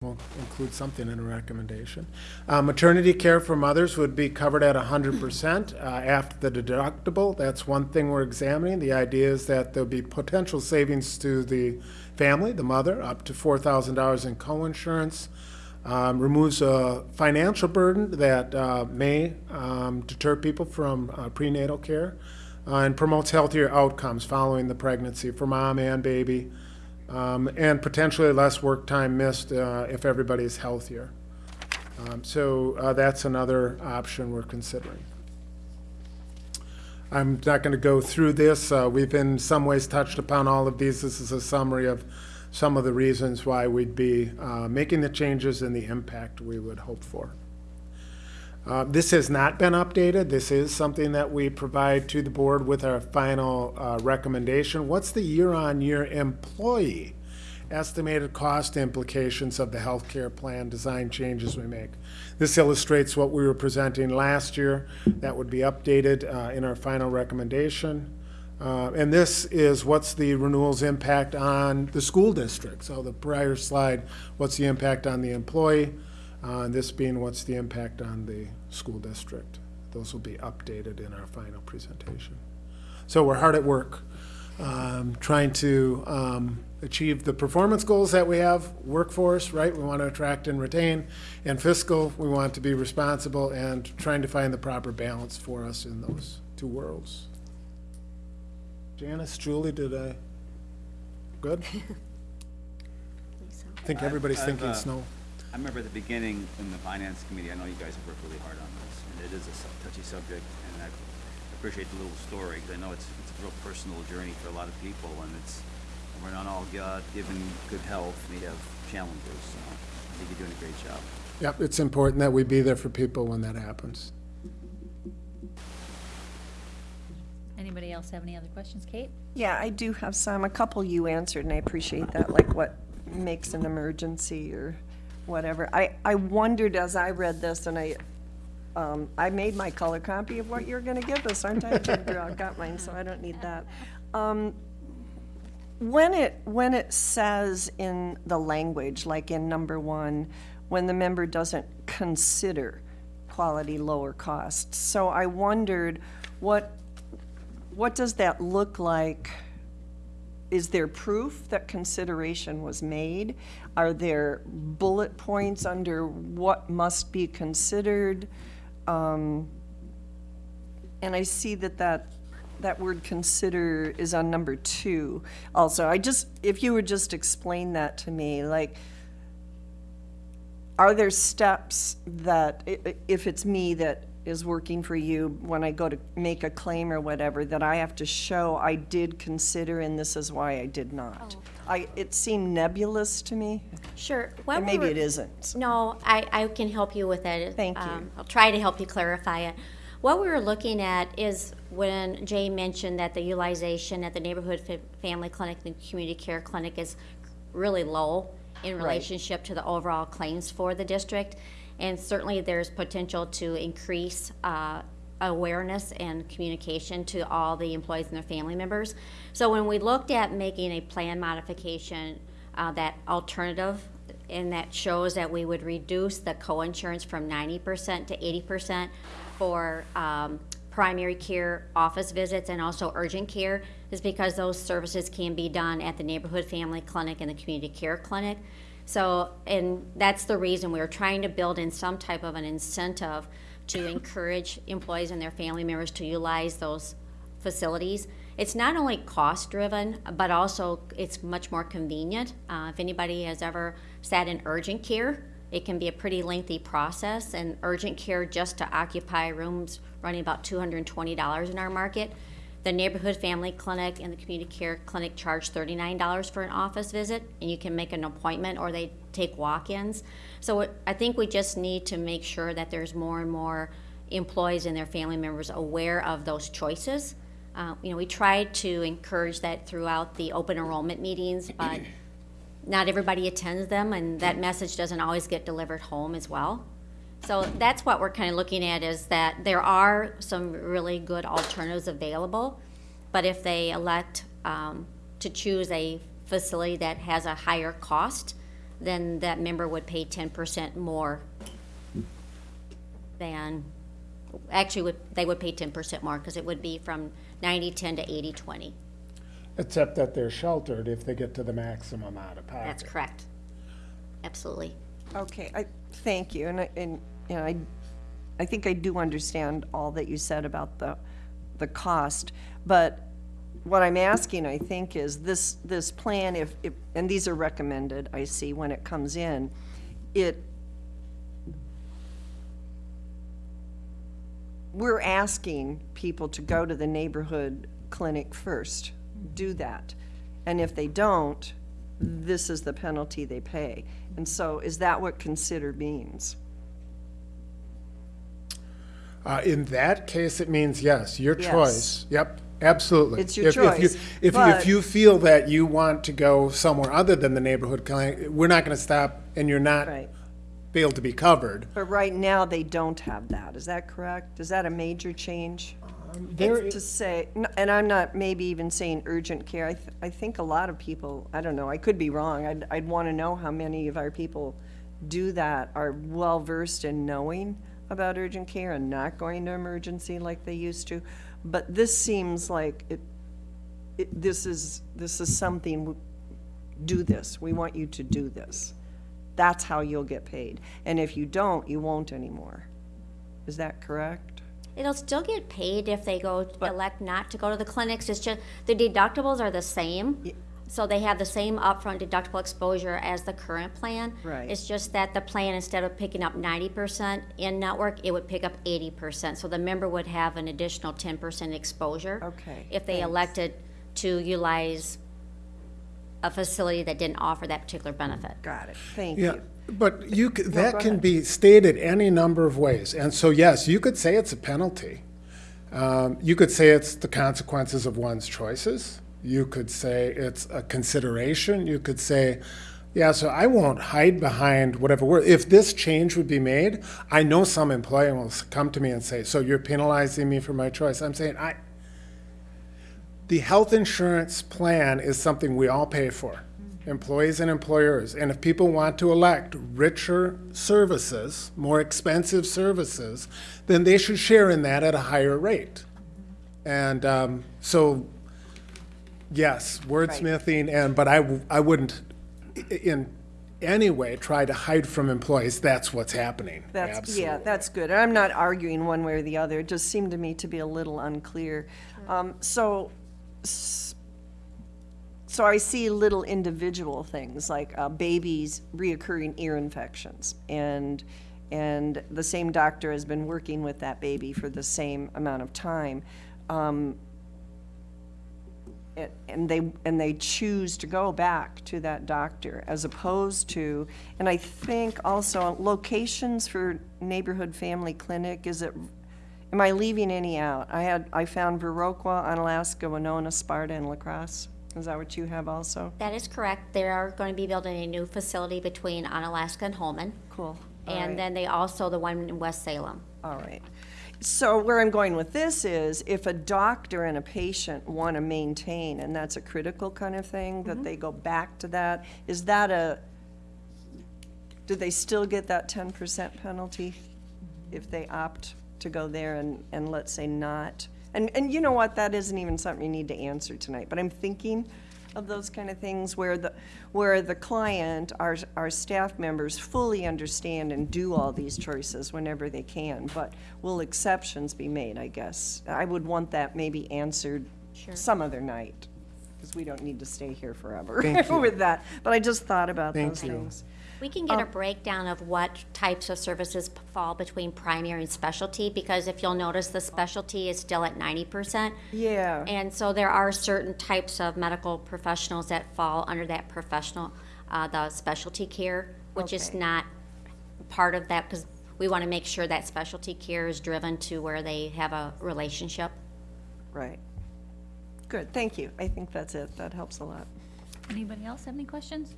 We'll include something in a recommendation. Uh, maternity care for mothers would be covered at hundred percent, uh, after the deductible. That's one thing we're examining. The idea is that there'll be potential savings to the family, the mother, up to four thousand dollars in co-insurance. Um, removes a financial burden that, uh, may, um, deter people from, uh, prenatal care. Uh, and promotes healthier outcomes following the pregnancy for mom and baby. Um, and potentially less work time missed, uh, if everybody's healthier. Um, so, uh, that's another option we're considering. I'm not gonna go through this, uh, we've in some ways touched upon all of these, this is a summary of some of the reasons why we'd be, uh, making the changes and the impact we would hope for. Uh, This has not been updated. This is something that we provide to the board with our final uh, recommendation. What's the year-on-year employee estimated cost implications of the healthcare plan design changes we make? This illustrates what we were presenting last year. That would be updated uh, in our final recommendation. Uh, And this is what's the renewal's impact on the school district. So the prior slide, what's the impact on the employee? Uh, and this being what's the impact on the school district. Those will be updated in our final presentation. So we're hard at work, um, trying to, um, achieve the performance goals that we have, workforce, right? We want to attract and retain, and fiscal, we want to be responsible and trying to find the proper balance for us in those two worlds. Janice, Julie, did I, good? I think I've- everybody's I've, thinking uh, snow. I remember at the beginning in the finance committee, I know you guys have worked really hard on this, and it is a touchy subject, and I appreciate the little story, because I know it's, it's a real personal journey for a lot of people, and it's, we're not all God-given good health, we have challenges, so I think you're doing a great job. Yep, it's important that we be there for people when that happens. Anybody else have any other questions? Kate? Yeah, I do have some, a couple you answered, and I appreciate that, like what makes an emergency or whatever. I, I wondered as I read this, and I, um, I made my color copy of what you're gonna give us, aren't I? Ginger? I got mine, so I don't need that. Um, when it, when it says in the language, like in number one, when the member doesn't consider quality lower costs. So I wondered, what, what does that look like? Is there proof that consideration was made? Are there bullet points under what must be considered? Um, And I see that that, that word consider is on number two also. I just, if you would just explain that to me, like, are there steps that, if it's me that is working for you, when I go to make a claim or whatever, that I have to show I did consider and this is why I did not? I, it seemed nebulous to me, Sure. When we maybe were- it isn't. No, I, I can help you with that. Thank you. Um, I'll try to help you clarify it. What we were looking at is when Jay mentioned that the utilization at the neighborhood fa- family clinic and community care clinic is really low in relationship to the overall claims for the district. And certainly there's potential to increase, uh, awareness and communication to all the employees and their family members. So when we looked at making a plan modification, uh, that alternative, and that shows that we would reduce the co-insurance from ninety percent to eighty percent for, um, primary care office visits and also urgent care, is because those services can be done at the neighborhood family clinic and the community care clinic. So, and that's the reason we're trying to build in some type of an incentive to encourage employees and their family members to utilize those facilities. It's not only cost-driven, but also it's much more convenient. Uh, if anybody has ever sat in urgent care, it can be a pretty lengthy process, and urgent care just to occupy rooms running about two hundred and twenty dollars in our market. The neighborhood family clinic and the community care clinic charge thirty-nine dollars for an office visit, and you can make an appointment or they take walk-ins. So I think we just need to make sure that there's more and more employees and their family members aware of those choices. Uh, you know, we try to encourage that throughout the open enrollment meetings, but not everybody attends them, and that message doesn't always get delivered home as well. So that's what we're kind of looking at, is that there are some really good alternatives available, but if they elect um, to choose a facility that has a higher cost, then that member would pay ten percent more than, actually, would, they would pay ten percent more, because it would be from 90 10 to 80 20 Except that they're sheltered if they get to the maximum out of pocket. That's correct. Absolutely. Okay, I, thank you, and I, and, you know, I, I think I do understand all that you said about the, the cost, but what I'm asking, I think, is this, this plan, if, if, and these are recommended, I see, when it comes in, it, we're asking people to go to the neighborhood clinic first, do that. And if they don't, this is the penalty they pay. And so is that what consider means? Uh, in that case, it means yes, your Yes. choice. Yep, absolutely. It's your If- if you- choice, If, if you feel that you want to go somewhere other than the neighborhood we're not gonna stop and you're not Right. able to be covered. But right now, they don't have that. Is that correct? Is that a major change? There, It's to say, and I'm not maybe even saying urgent care. I, th- I think a lot of people, I don't know, I could be wrong. I'd, I'd want to know how many of our people do that, are well-versed in knowing about urgent care and not going to emergency like they used to. But this seems like it, it, this is, this is something, do this. We want you to do this. That's how you'll get paid. And if you don't, you won't anymore. Is that correct? It'll still get paid if they go, elect not to go to the clinics, it's just, the deductibles are the same. So they have the same upfront deductible exposure as the current plan. Right. It's just that the plan, instead of picking up ninety percent in network, it would pick up eighty percent. So the member would have an additional ten percent exposure. Okay, If they thanks. elected to utilize a facility that didn't offer that particular benefit. Got it. Thank yeah, you. But you, c- that can be stated any number of ways. And so, yes, you could say it's a penalty. Um, you could say it's the consequences of one's choices. You could say it's a consideration. You could say, yeah, so I won't hide behind whatever word. If this change would be made, I know some employee will s- come to me and say, so you're penalizing me for my choice. I'm saying, I, the health insurance plan is something we all pay for, employees and employers. And if people want to elect richer services, more expensive services, then they should share in that at a higher rate. And um, so, yes, wordsmithing, and, but I, I wouldn't in any way try to hide from employees, that's what's happening. That's, yeah, that's good. I'm not arguing one way or the other. It just seemed to me to be a little unclear. Um, so, s- so I see little individual things like uh, babies reoccurring ear infections. And, and the same doctor has been working with that baby for the same amount of time. Um, and they, and they choose to go back to that doctor as opposed to, and I think also locations for neighborhood family clinic, is it, am I leaving any out? I had, I found Viroqua, Onalaska, Winona, Sparta, and La Crosse. Is that what you have also? That is correct. They are going to be building a new facility between Onalaska and Holmen. Cool. All right. And then they also, the one in West Salem. All right. So where I'm going with this is, if a doctor and a patient want to maintain, and that's a critical kind of thing, that mm-hmm. they go back to that, is that a, do they still get that ten percent penalty if they opt to go there and, and let's say not? And, and you know what, that isn't even something you need to answer tonight, but I'm thinking of those kind of things where the, where the client, our, our staff members fully understand and do all these choices whenever they can, but will exceptions be made, I guess? I would want that maybe answered some other night, because we don't need to stay here forever with that. But I just thought about Thank those you. things. We can get a breakdown of what types of services p- fall between primary and specialty, because if you'll notice, the specialty is still at ninety percent. Yeah. And so there are certain types of medical professionals that fall under that professional, uh, the specialty care, which is Okay. not part of that, because we want to make sure that specialty care is driven to where they have a relationship. Right. Good, thank you. I think that's it. That helps a lot. Anybody else have any questions?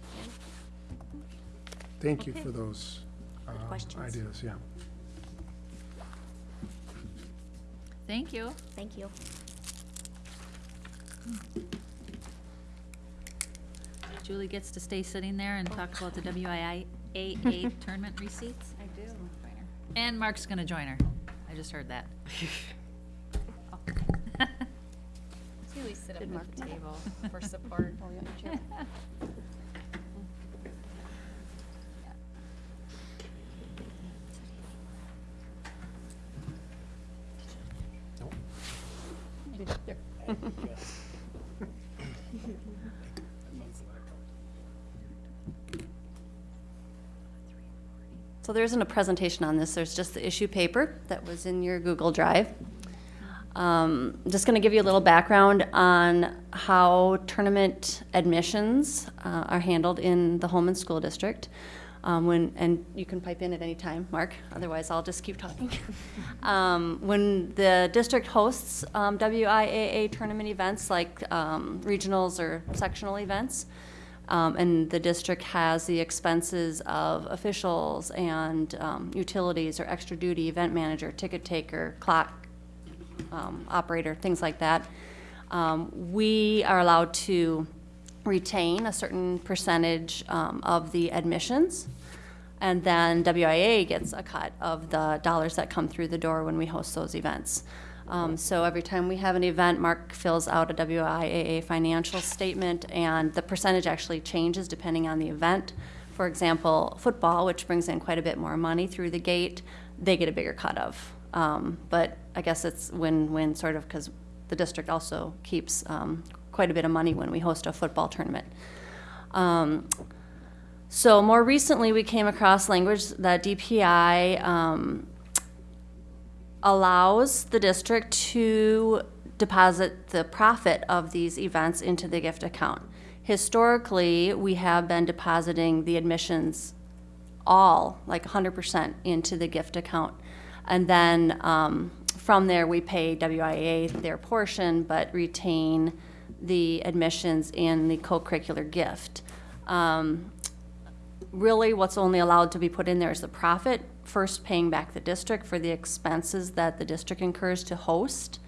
Thank you for those uh, questions. ideas, yeah. Thank you. Thank you. Julie gets to stay sitting there and talk about the WIAA tournament receipts. I do. And Mark's gonna join her. I just heard that. Usually sit up at the table for support. So there isn't a presentation on this, there's just the issue paper that was in your Google Drive. Um, just gonna give you a little background on how tournament admissions, uh, are handled in the Holmen School District. Um, when, and you can pipe in at any time, Mark, otherwise I'll just keep talking. Um, when the district hosts, um, WIAA tournament events like, um, regionals or sectional events, um, and the district has the expenses of officials and, um, utilities or extra duty event manager, ticket taker, clock, operator, things like that. We are allowed to retain a certain percentage, um, of the admissions. And then WIAA gets a cut of the dollars that come through the door when we host those events. Um, so every time we have an event, Mark fills out a WIAA financial statement, and the percentage actually changes depending on the event. For example, football, which brings in quite a bit more money through the gate, they get a bigger cut of. Um, but I guess it's win-win sort of, because the district also keeps, um, quite a bit of money when we host a football tournament. Um, so more recently, we came across language that DPI um, allows the district to deposit the profit of these events into the gift account. Historically, we have been depositing the admissions all, like hundred percent, into the gift account. And then, um, from there, we pay WIAA their portion, but retain the admissions and the co-curricular gift. Um, really, what's only allowed to be put in there is the profit, first paying back the district for the expenses that the district incurs to host.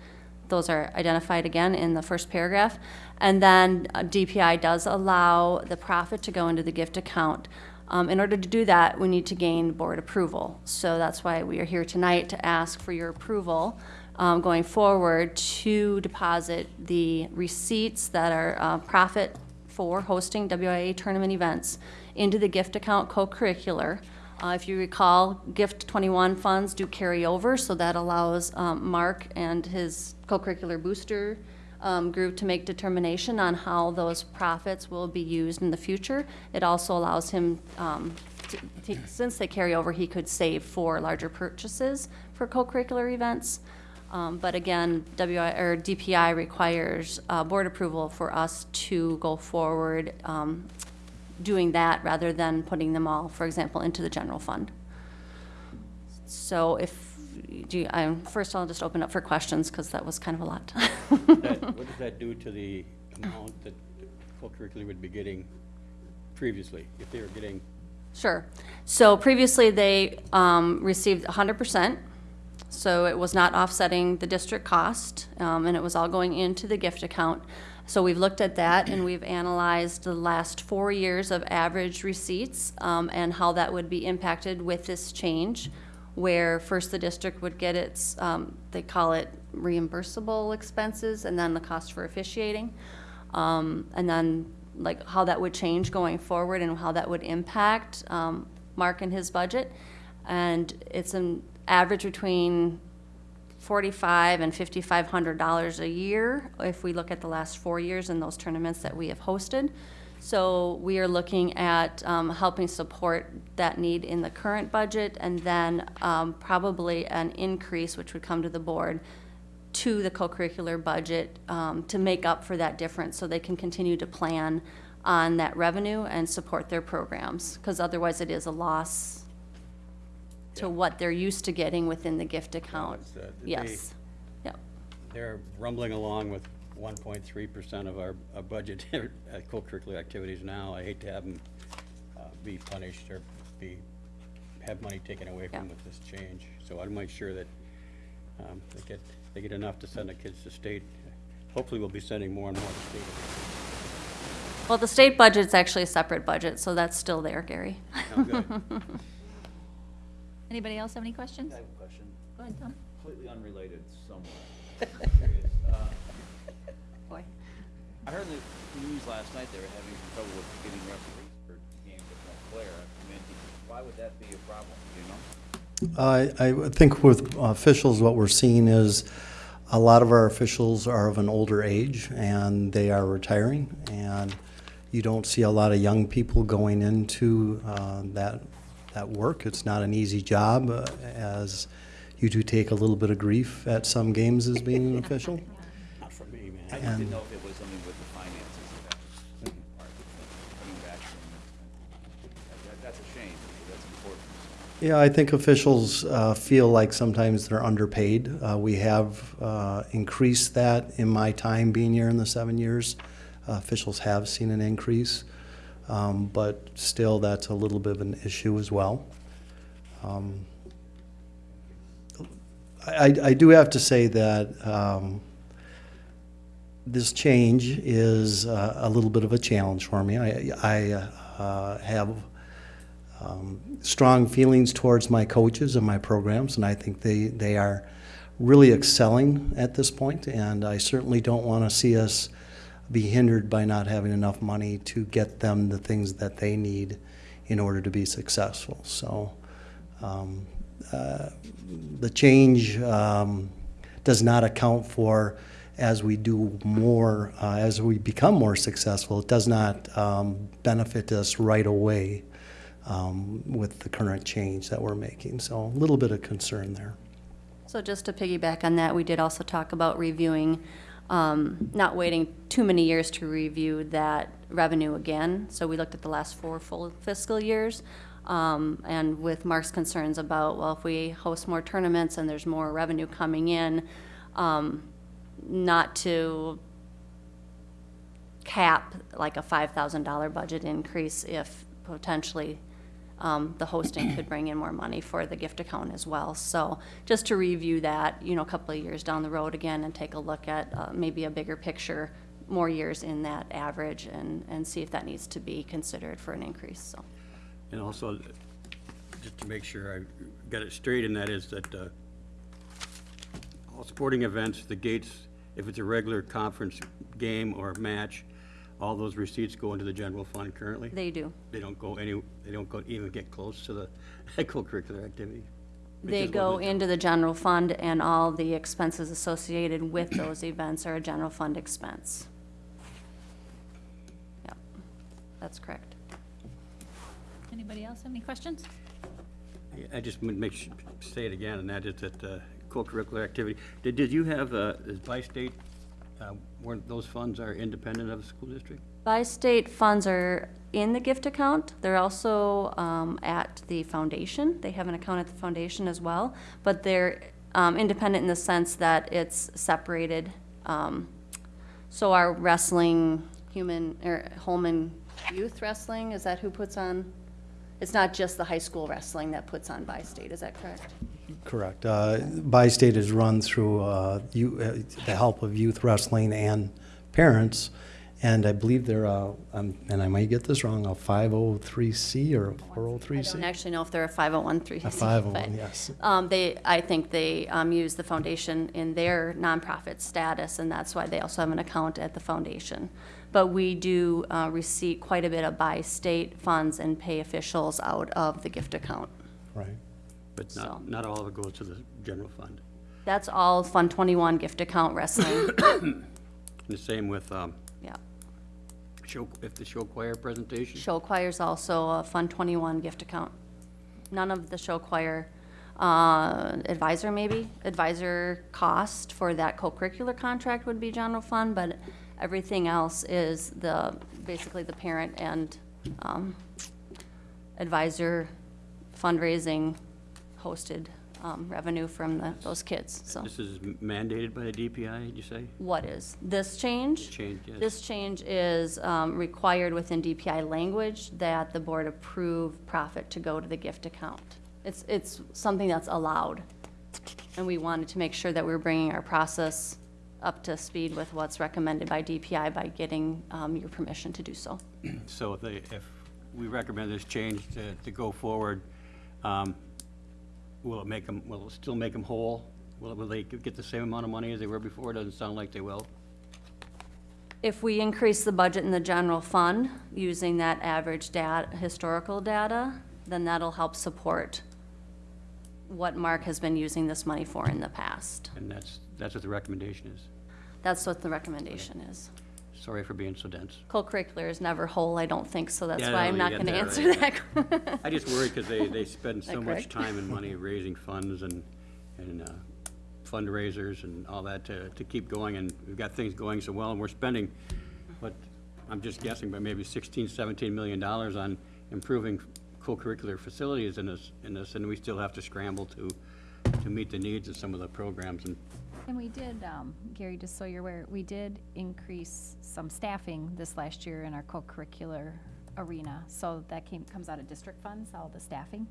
Those are identified again in the first paragraph. And then uh, DPI does allow the profit to go into the gift account. Um, in order to do that, we need to gain board approval. So that's why we are here tonight to ask for your approval um, going forward to deposit the receipts that are uh, profit for hosting WIAA tournament events into the gift account co-curricular. Uh, if you recall, Gift 21 funds do carry over, so that allows um, Mark and his co-curricular booster um, group to make determination on how those profits will be used in the future. It also allows him, um, to- to- since they carry over, he could save for larger purchases for co-curricular events. Um, But again, WI, or DPI requires uh, board approval for us to go forward um, doing that rather than putting them all, for example, into the general fund. So if, do you, I, first I'll just open up for questions, because that was kind of a lot. That, what does that do to the amount that co-curricular would be getting previously, if they were getting, Sure. So previously, they um, received hundred percent, so it was not offsetting the district cost, um, and it was all going into the gift account. So we've looked at that, and we've analyzed the last four years of average receipts, um, and how that would be impacted with this change, where first the district would get its, um, they call it reimbursable expenses, and then the cost for officiating. Um, and then, like, how that would change going forward and how that would impact, um, Mark and his budget. And it's an average between forty-five and fifty-five hundred dollars a year if we look at the last four years in those tournaments that we have hosted. So we are looking at, um, helping support that need in the current budget and then, um, probably an increase, which would come to the board, to the co-curricular budget um, to make up for that difference, so they can continue to plan on that revenue and support their programs, because otherwise it is a loss to what they're used to getting within the gift account. it's, uh, they- Yes, yep, they're rumbling along with one point three percent of our, our budget at co-curricular activities now. I hate to have them, uh, be punished or be, have money taken away from Yeah. with this change. So I'll make sure that, um, they get, they get enough to send the kids to state. Hopefully, we'll be sending more and more to state. Well, the state budget's actually a separate budget, so that's still there, Gary. Oh, good. Anybody else have any questions? I have a question, Go ahead, Tom. completely unrelated somewhat. Curious, uh, Boy. I heard in the news last night they were having some trouble with getting referees for games at Montclair. I mean, why would that be a problem, do you know? I, I think with officials, what we're seeing is a lot of our officials are of an older age and they are retiring. And you don't see a lot of young people going into uh, that, that work. It's not an easy job, uh, as you do take a little bit of grief at some games as being an official. Not for me, I man. just didn't know if it was something with the finances of that part, coming back from, that, that's a shame, because that's important. Yeah, I think officials uh, feel like sometimes they're underpaid. Uh, We have uh, increased that in my time being here in the seven years. Uh, Officials have seen an increase, um, but still, that's a little bit of an issue as well. Um, I, I- do have to say that um, this change is uh, a little bit of a challenge for me. I, I uh, have um, strong feelings towards my coaches and my programs, and I think they, they are really excelling at this point, and I certainly don't want to see us be hindered by not having enough money to get them the things that they need in order to be successful. So um, uh, the change um, does not account for as we do more, uh, as we become more successful, it does not um, benefit us right away um, with the current change that we're making. So a little bit of concern there. So just to piggyback on that, we did also talk about reviewing, um, not waiting too many years to review that revenue again. So we looked at the last four full fiscal years. Um, and with Mark's concerns about, well, if we host more tournaments and there's more revenue coming in, um, not to cap like a five thousand dollar budget increase if potentially um, the hosting could bring in more money for the gift account as well. So just to review that, you know, a couple of years down the road again and take a look at uh, maybe a bigger picture, more years in that average and, and see if that needs to be considered for an increase, so. And also, just to make sure I got it straight, and that is that uh, all sporting events, the gates, if it's a regular conference game or match, all those receipts go into the general fund currently? They do. They don't go any, they don't go, even get close to the co-curricular activity? They is go we- into the general fund and all the expenses associated with those events are a general fund expense. Yep, that's correct. Anybody else have any questions? I just would make, su- say it again, and that is that uh, co-curricular activity. Did, did you have, uh, is by state, uh, where those funds are independent of the school district? Bi-State funds are in the gift account. They're also um, at the foundation. They have an account at the foundation as well. But they're um, independent in the sense that it's separated. Um, So our wrestling, human, or Holmen Youth Wrestling, is that who puts on? It's not just the high school wrestling that puts on Bi-State, is that correct? Correct. Uh, Bi-State is run through uh, you- uh, the help of youth wrestling and parents, and I believe they're, uh, um, and I might get this wrong, a 503C or a I 403C? don't actually know if they're a 501(c). A 501, yes. Um, they, I think they, um, use the foundation in their nonprofit status, and that's why they also have an account at the foundation. But we do, uh, receive quite a bit of Bi-State funds and pay officials out of the gift account. Right. But not, So- not all of it goes to the general fund. That's all Fund twenty-one gift account wrestling, The same with, um, yeah. show, if the show choir presentation? Show choir's also a Fund twenty-one gift account. None of the show choir, uh, advisor maybe, advisor cost for that co-curricular contract would be general fund, but everything else is the, basically the parent and, um, advisor fundraising hosted, um, revenue from the, those kids, so. This is mandated by the DPI, did you say? What is, this change? Change, yes. This change is um, required within DPI language that the board approve profit to go to the gift account. It's, it's something that's allowed. And we wanted to make sure that we're bringing our process up to speed with what's recommended by DPI by getting um, your permission to do so. So if they, if we recommend this change to, to go forward, um, will it make them, will it still make them whole? Will, will they get the same amount of money as they were before? It doesn't sound like they will. If we increase the budget in the general fund using that average data, historical data, then that'll help support what Mark has been using this money for in the past. And that's, that's what the recommendation is. That's what the recommendation is. Sorry for being so dense. Co-curricular is never whole, I don't think, so that's Yeah, why no, I'm you not gonna that answer right. that. I just worry because they, they spend so much correct? time and money raising funds and, and uh, fundraisers and all that to, to keep going, and we've got things going so well, and we're spending, what, I'm just guessing, but maybe 16, 17 million dollars on improving co-curricular facilities in this, in this, and we still have to scramble to, to meet the needs of some of the programs, and And we did, um, Gary, just so you're aware, we did increase some staffing this last year in our co-curricular arena. So that came, comes out of district funds, all the staffing.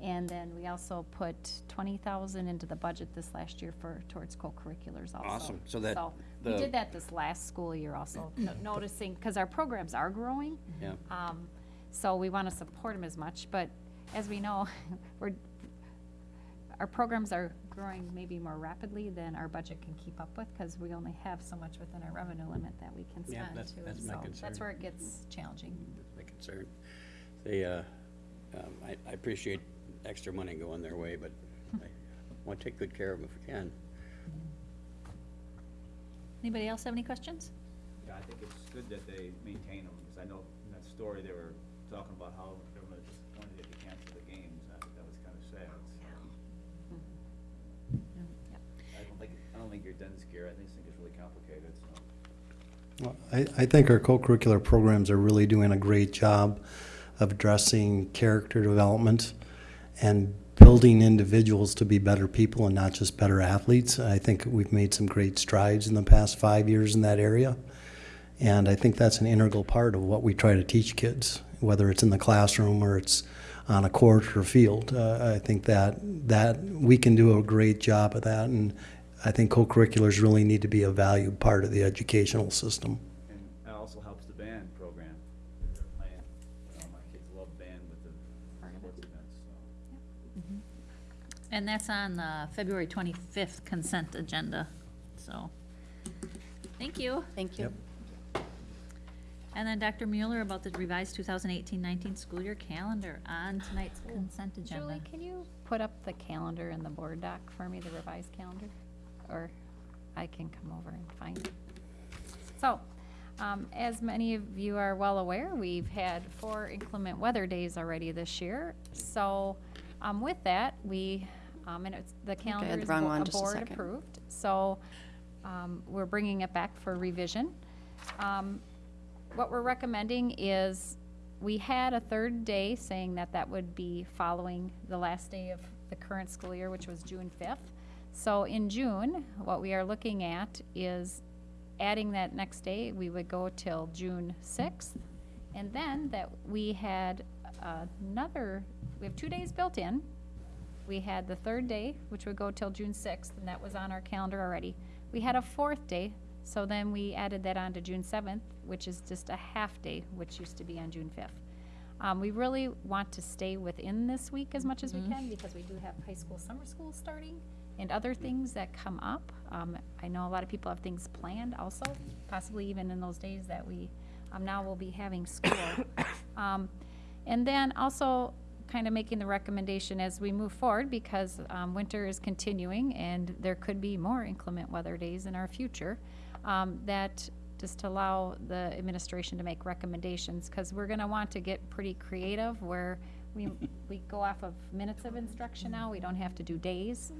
And then we also put twenty thousand into the budget this last year for, towards co-curriculars also. Awesome. So that we the- did that this last school year also, no- noticing, because our programs are growing. yeah. Um, so we want to support them as much, but as we know, we're, our programs are growing maybe more rapidly than our budget can keep up with, because we only have so much within our revenue limit that we can Yeah, spend that's- too. that's my So concern. That's where it gets challenging. That's my concern. They, uh, um, I, I appreciate extra money going their way, but I want to take good care of them if we can. Anybody else have any questions? Yeah, I think it's good that they maintain them, because I know in that story, they were talking about how I think you're done scared. I just think it's really complicated, so. Well, I, I think our co-curricular programs are really doing a great job of addressing character development and building individuals to be better people and not just better athletes. I think we've made some great strides in the past five years in that area. And I think that's an integral part of what we try to teach kids, whether it's in the classroom or it's on a court or field. Uh, I think that, that we can do a great job of that. And I think co-curriculars really need to be a valued part of the educational system. And it also helps the band program. They're playing, you know, my kids love band with the sports events, so. Mm-hmm. And that's on the February twenty-fifth consent agenda, so, thank you. Thank you. Yep. And then Dr. Mueller about the revised 2018-19 school year calendar on tonight's consent agenda. Julie, can you put up the calendar in the board doc for me, the revised calendar? Or I can come over and find it. So, um, as many of you are well aware, we've had four inclement weather days already this year. So, um, with that, we, um, and it's, the I calendar had the is wrong bo- one, a just a board second. approved. So, um, we're bringing it back for revision. Um, what we're recommending is, we had a third day saying that that would be following the last day of the current school year, which was June fifth. So in June, what we are looking at is adding that next day, we would go till June sixth. And then that we had another, we have two days built in. We had the third day, which would go till June sixth, and that was on our calendar already. We had a fourth day, so then we added that on to June seventh, which is just a half day, which used to be on June fifth. Um, we really want to stay within this week as much as we can, because we do have high school, summer school starting, and other things that come up. Um, I know a lot of people have things planned also, possibly even in those days that we, um, now will be having school. Um, and then also kind of making the recommendation as we move forward, because, um, winter is continuing and there could be more inclement weather days in our future, um, that just to allow the administration to make recommendations, because we're gonna want to get pretty creative where we, we go off of minutes of instruction now, we don't have to do days.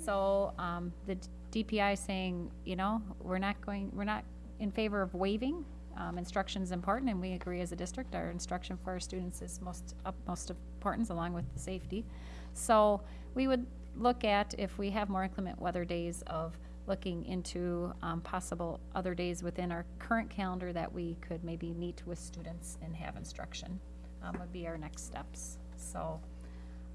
So, um, the DPI saying, you know, we're not going, we're not in favor of waiving. Um, is important, and we agree as a district, our instruction for our students is most, utmost importance, along with the safety. So, we would look at, if we have more inclement weather days, of looking into, um, possible other days within our current calendar that we could maybe meet with students and have instruction, um, would be our next steps. So,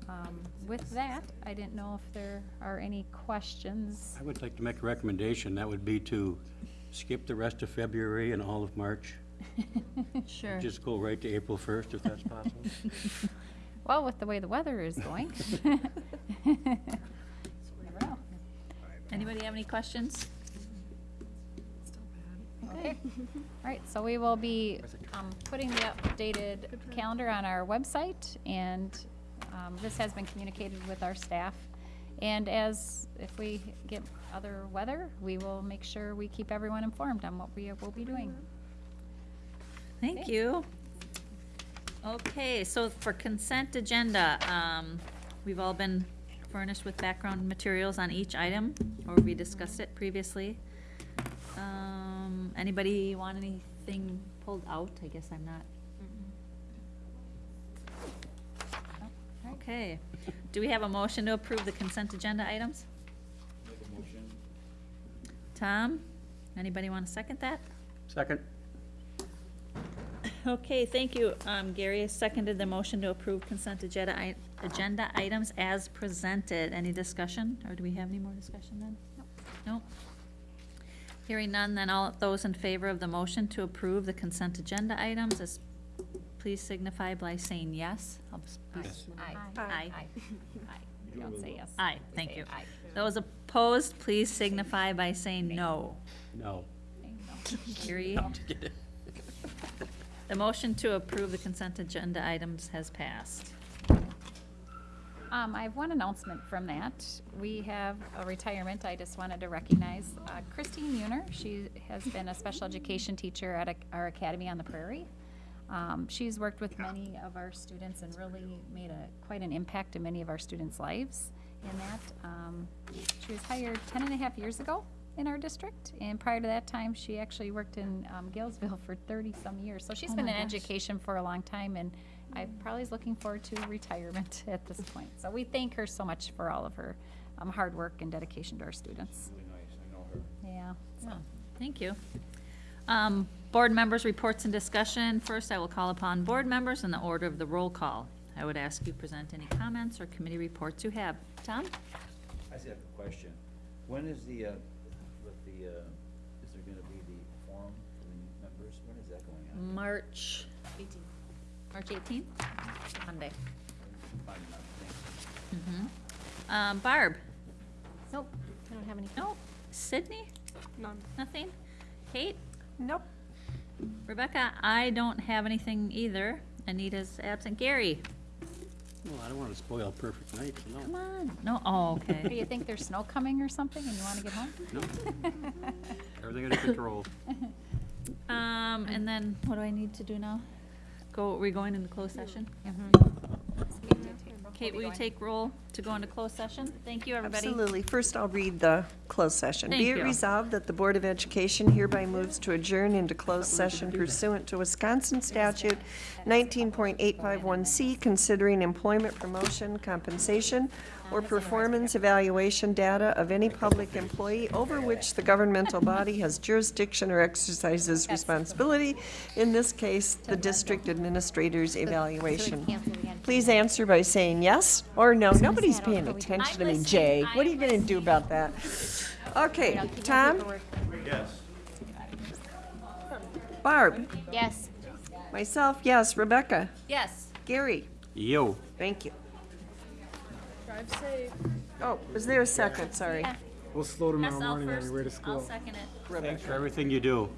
um, with that, I didn't know if there are any questions. I would like to make a recommendation. That would be to skip the rest of February and all of March. Sure. Just go right to April 1st, if that's possible. Well, with the way the weather is going. Anybody have any questions? Okay, all right, so we will be um, putting the updated calendar on our website, and um, this has been communicated with our staff. And as, if we get other weather, we will make sure we keep everyone informed on what we will be doing. Thank you. Okay, so for consent agenda, um, we've all been furnished with background materials on each item, or we discussed it previously. Um, anybody want anything pulled out? I guess I'm not. Okay, do we have a motion to approve the consent agenda items? Make a motion. Tom, anybody want to second that? Second? Okay, thank you. Um, Gary has seconded the motion to approve consent agenda, i- agenda items as presented. Any discussion, or do we have any more discussion then? No. Hearing none, then all those in favor of the motion to approve the consent agenda items, is, please signify by saying yes. I'll s- Yes. Aye. Aye. Aye. We Don't say yes. Aye, We thank say you. aye. Those opposed, please signify by saying no. No. Gary? The motion to approve the consent agenda items has passed. Um, I have one announcement from that. We have a retirement I just wanted to recognize. Uh, Christine Muner, she has been a special education teacher at a- our academy on the prairie. Um, she's worked with many of our students and really made a, quite an impact in many of our students' lives. In that, um, she was hired ten and a half years ago in our district, and prior to that time, she actually worked in, um, Galesville for thirty-some years. So she's Oh been my in gosh. education for a long time, and I probably is looking forward to retirement at this point. So we thank her so much for all of her, um, hard work and dedication to our students. Really nice, I know her. Yeah, so. Oh, Thank you. Um, Board members' reports and discussion. First, I will call upon board members in the order of the roll call. I would ask you present any comments or committee reports you have. Tom? I just have a question. When is the, uh, with the, uh, is there gonna be the forum for the members? When is that going on? March. March eighteenth? Monday. Fine, enough, thank you. Um, Barb? Nope, I don't have any. No. Sydney? None. Nothing? Kate? Nope. Rebecca? I don't have anything either. Anita's absent. Gary? Well, I don't want to spoil a perfect night, so Come no. on. No, oh, Do okay. you think there's snow coming or something and you want to get home? No. Everything under control. Um, and then what do I need to do now? Go, are we going into closed session? Kate, will you take roll to go into closed session? Thank you, everybody. Absolutely. First, I'll read the closed session. Thank Be it you. resolved that the Board of Education hereby moves to adjourn into closed session pursuant to Wisconsin statute 19.851C, considering employment promotion, compensation, or performance evaluation data of any public employee over which the governmental body has jurisdiction or exercises responsibility, in this case, the district administrator's evaluation. Please answer by saying yes or no. Nobody's paying I'll go with attention to me. Jay. What are you gonna do about that? Okay, I'll Tom, paperwork. Barb, Yes. myself, yes, Rebecca, Yes. Gary, Yo. thank you. Oh, was there a second? Sorry. Yeah. We'll slow tomorrow Yes, I'll first, I'll second it. Thanks for everything you do.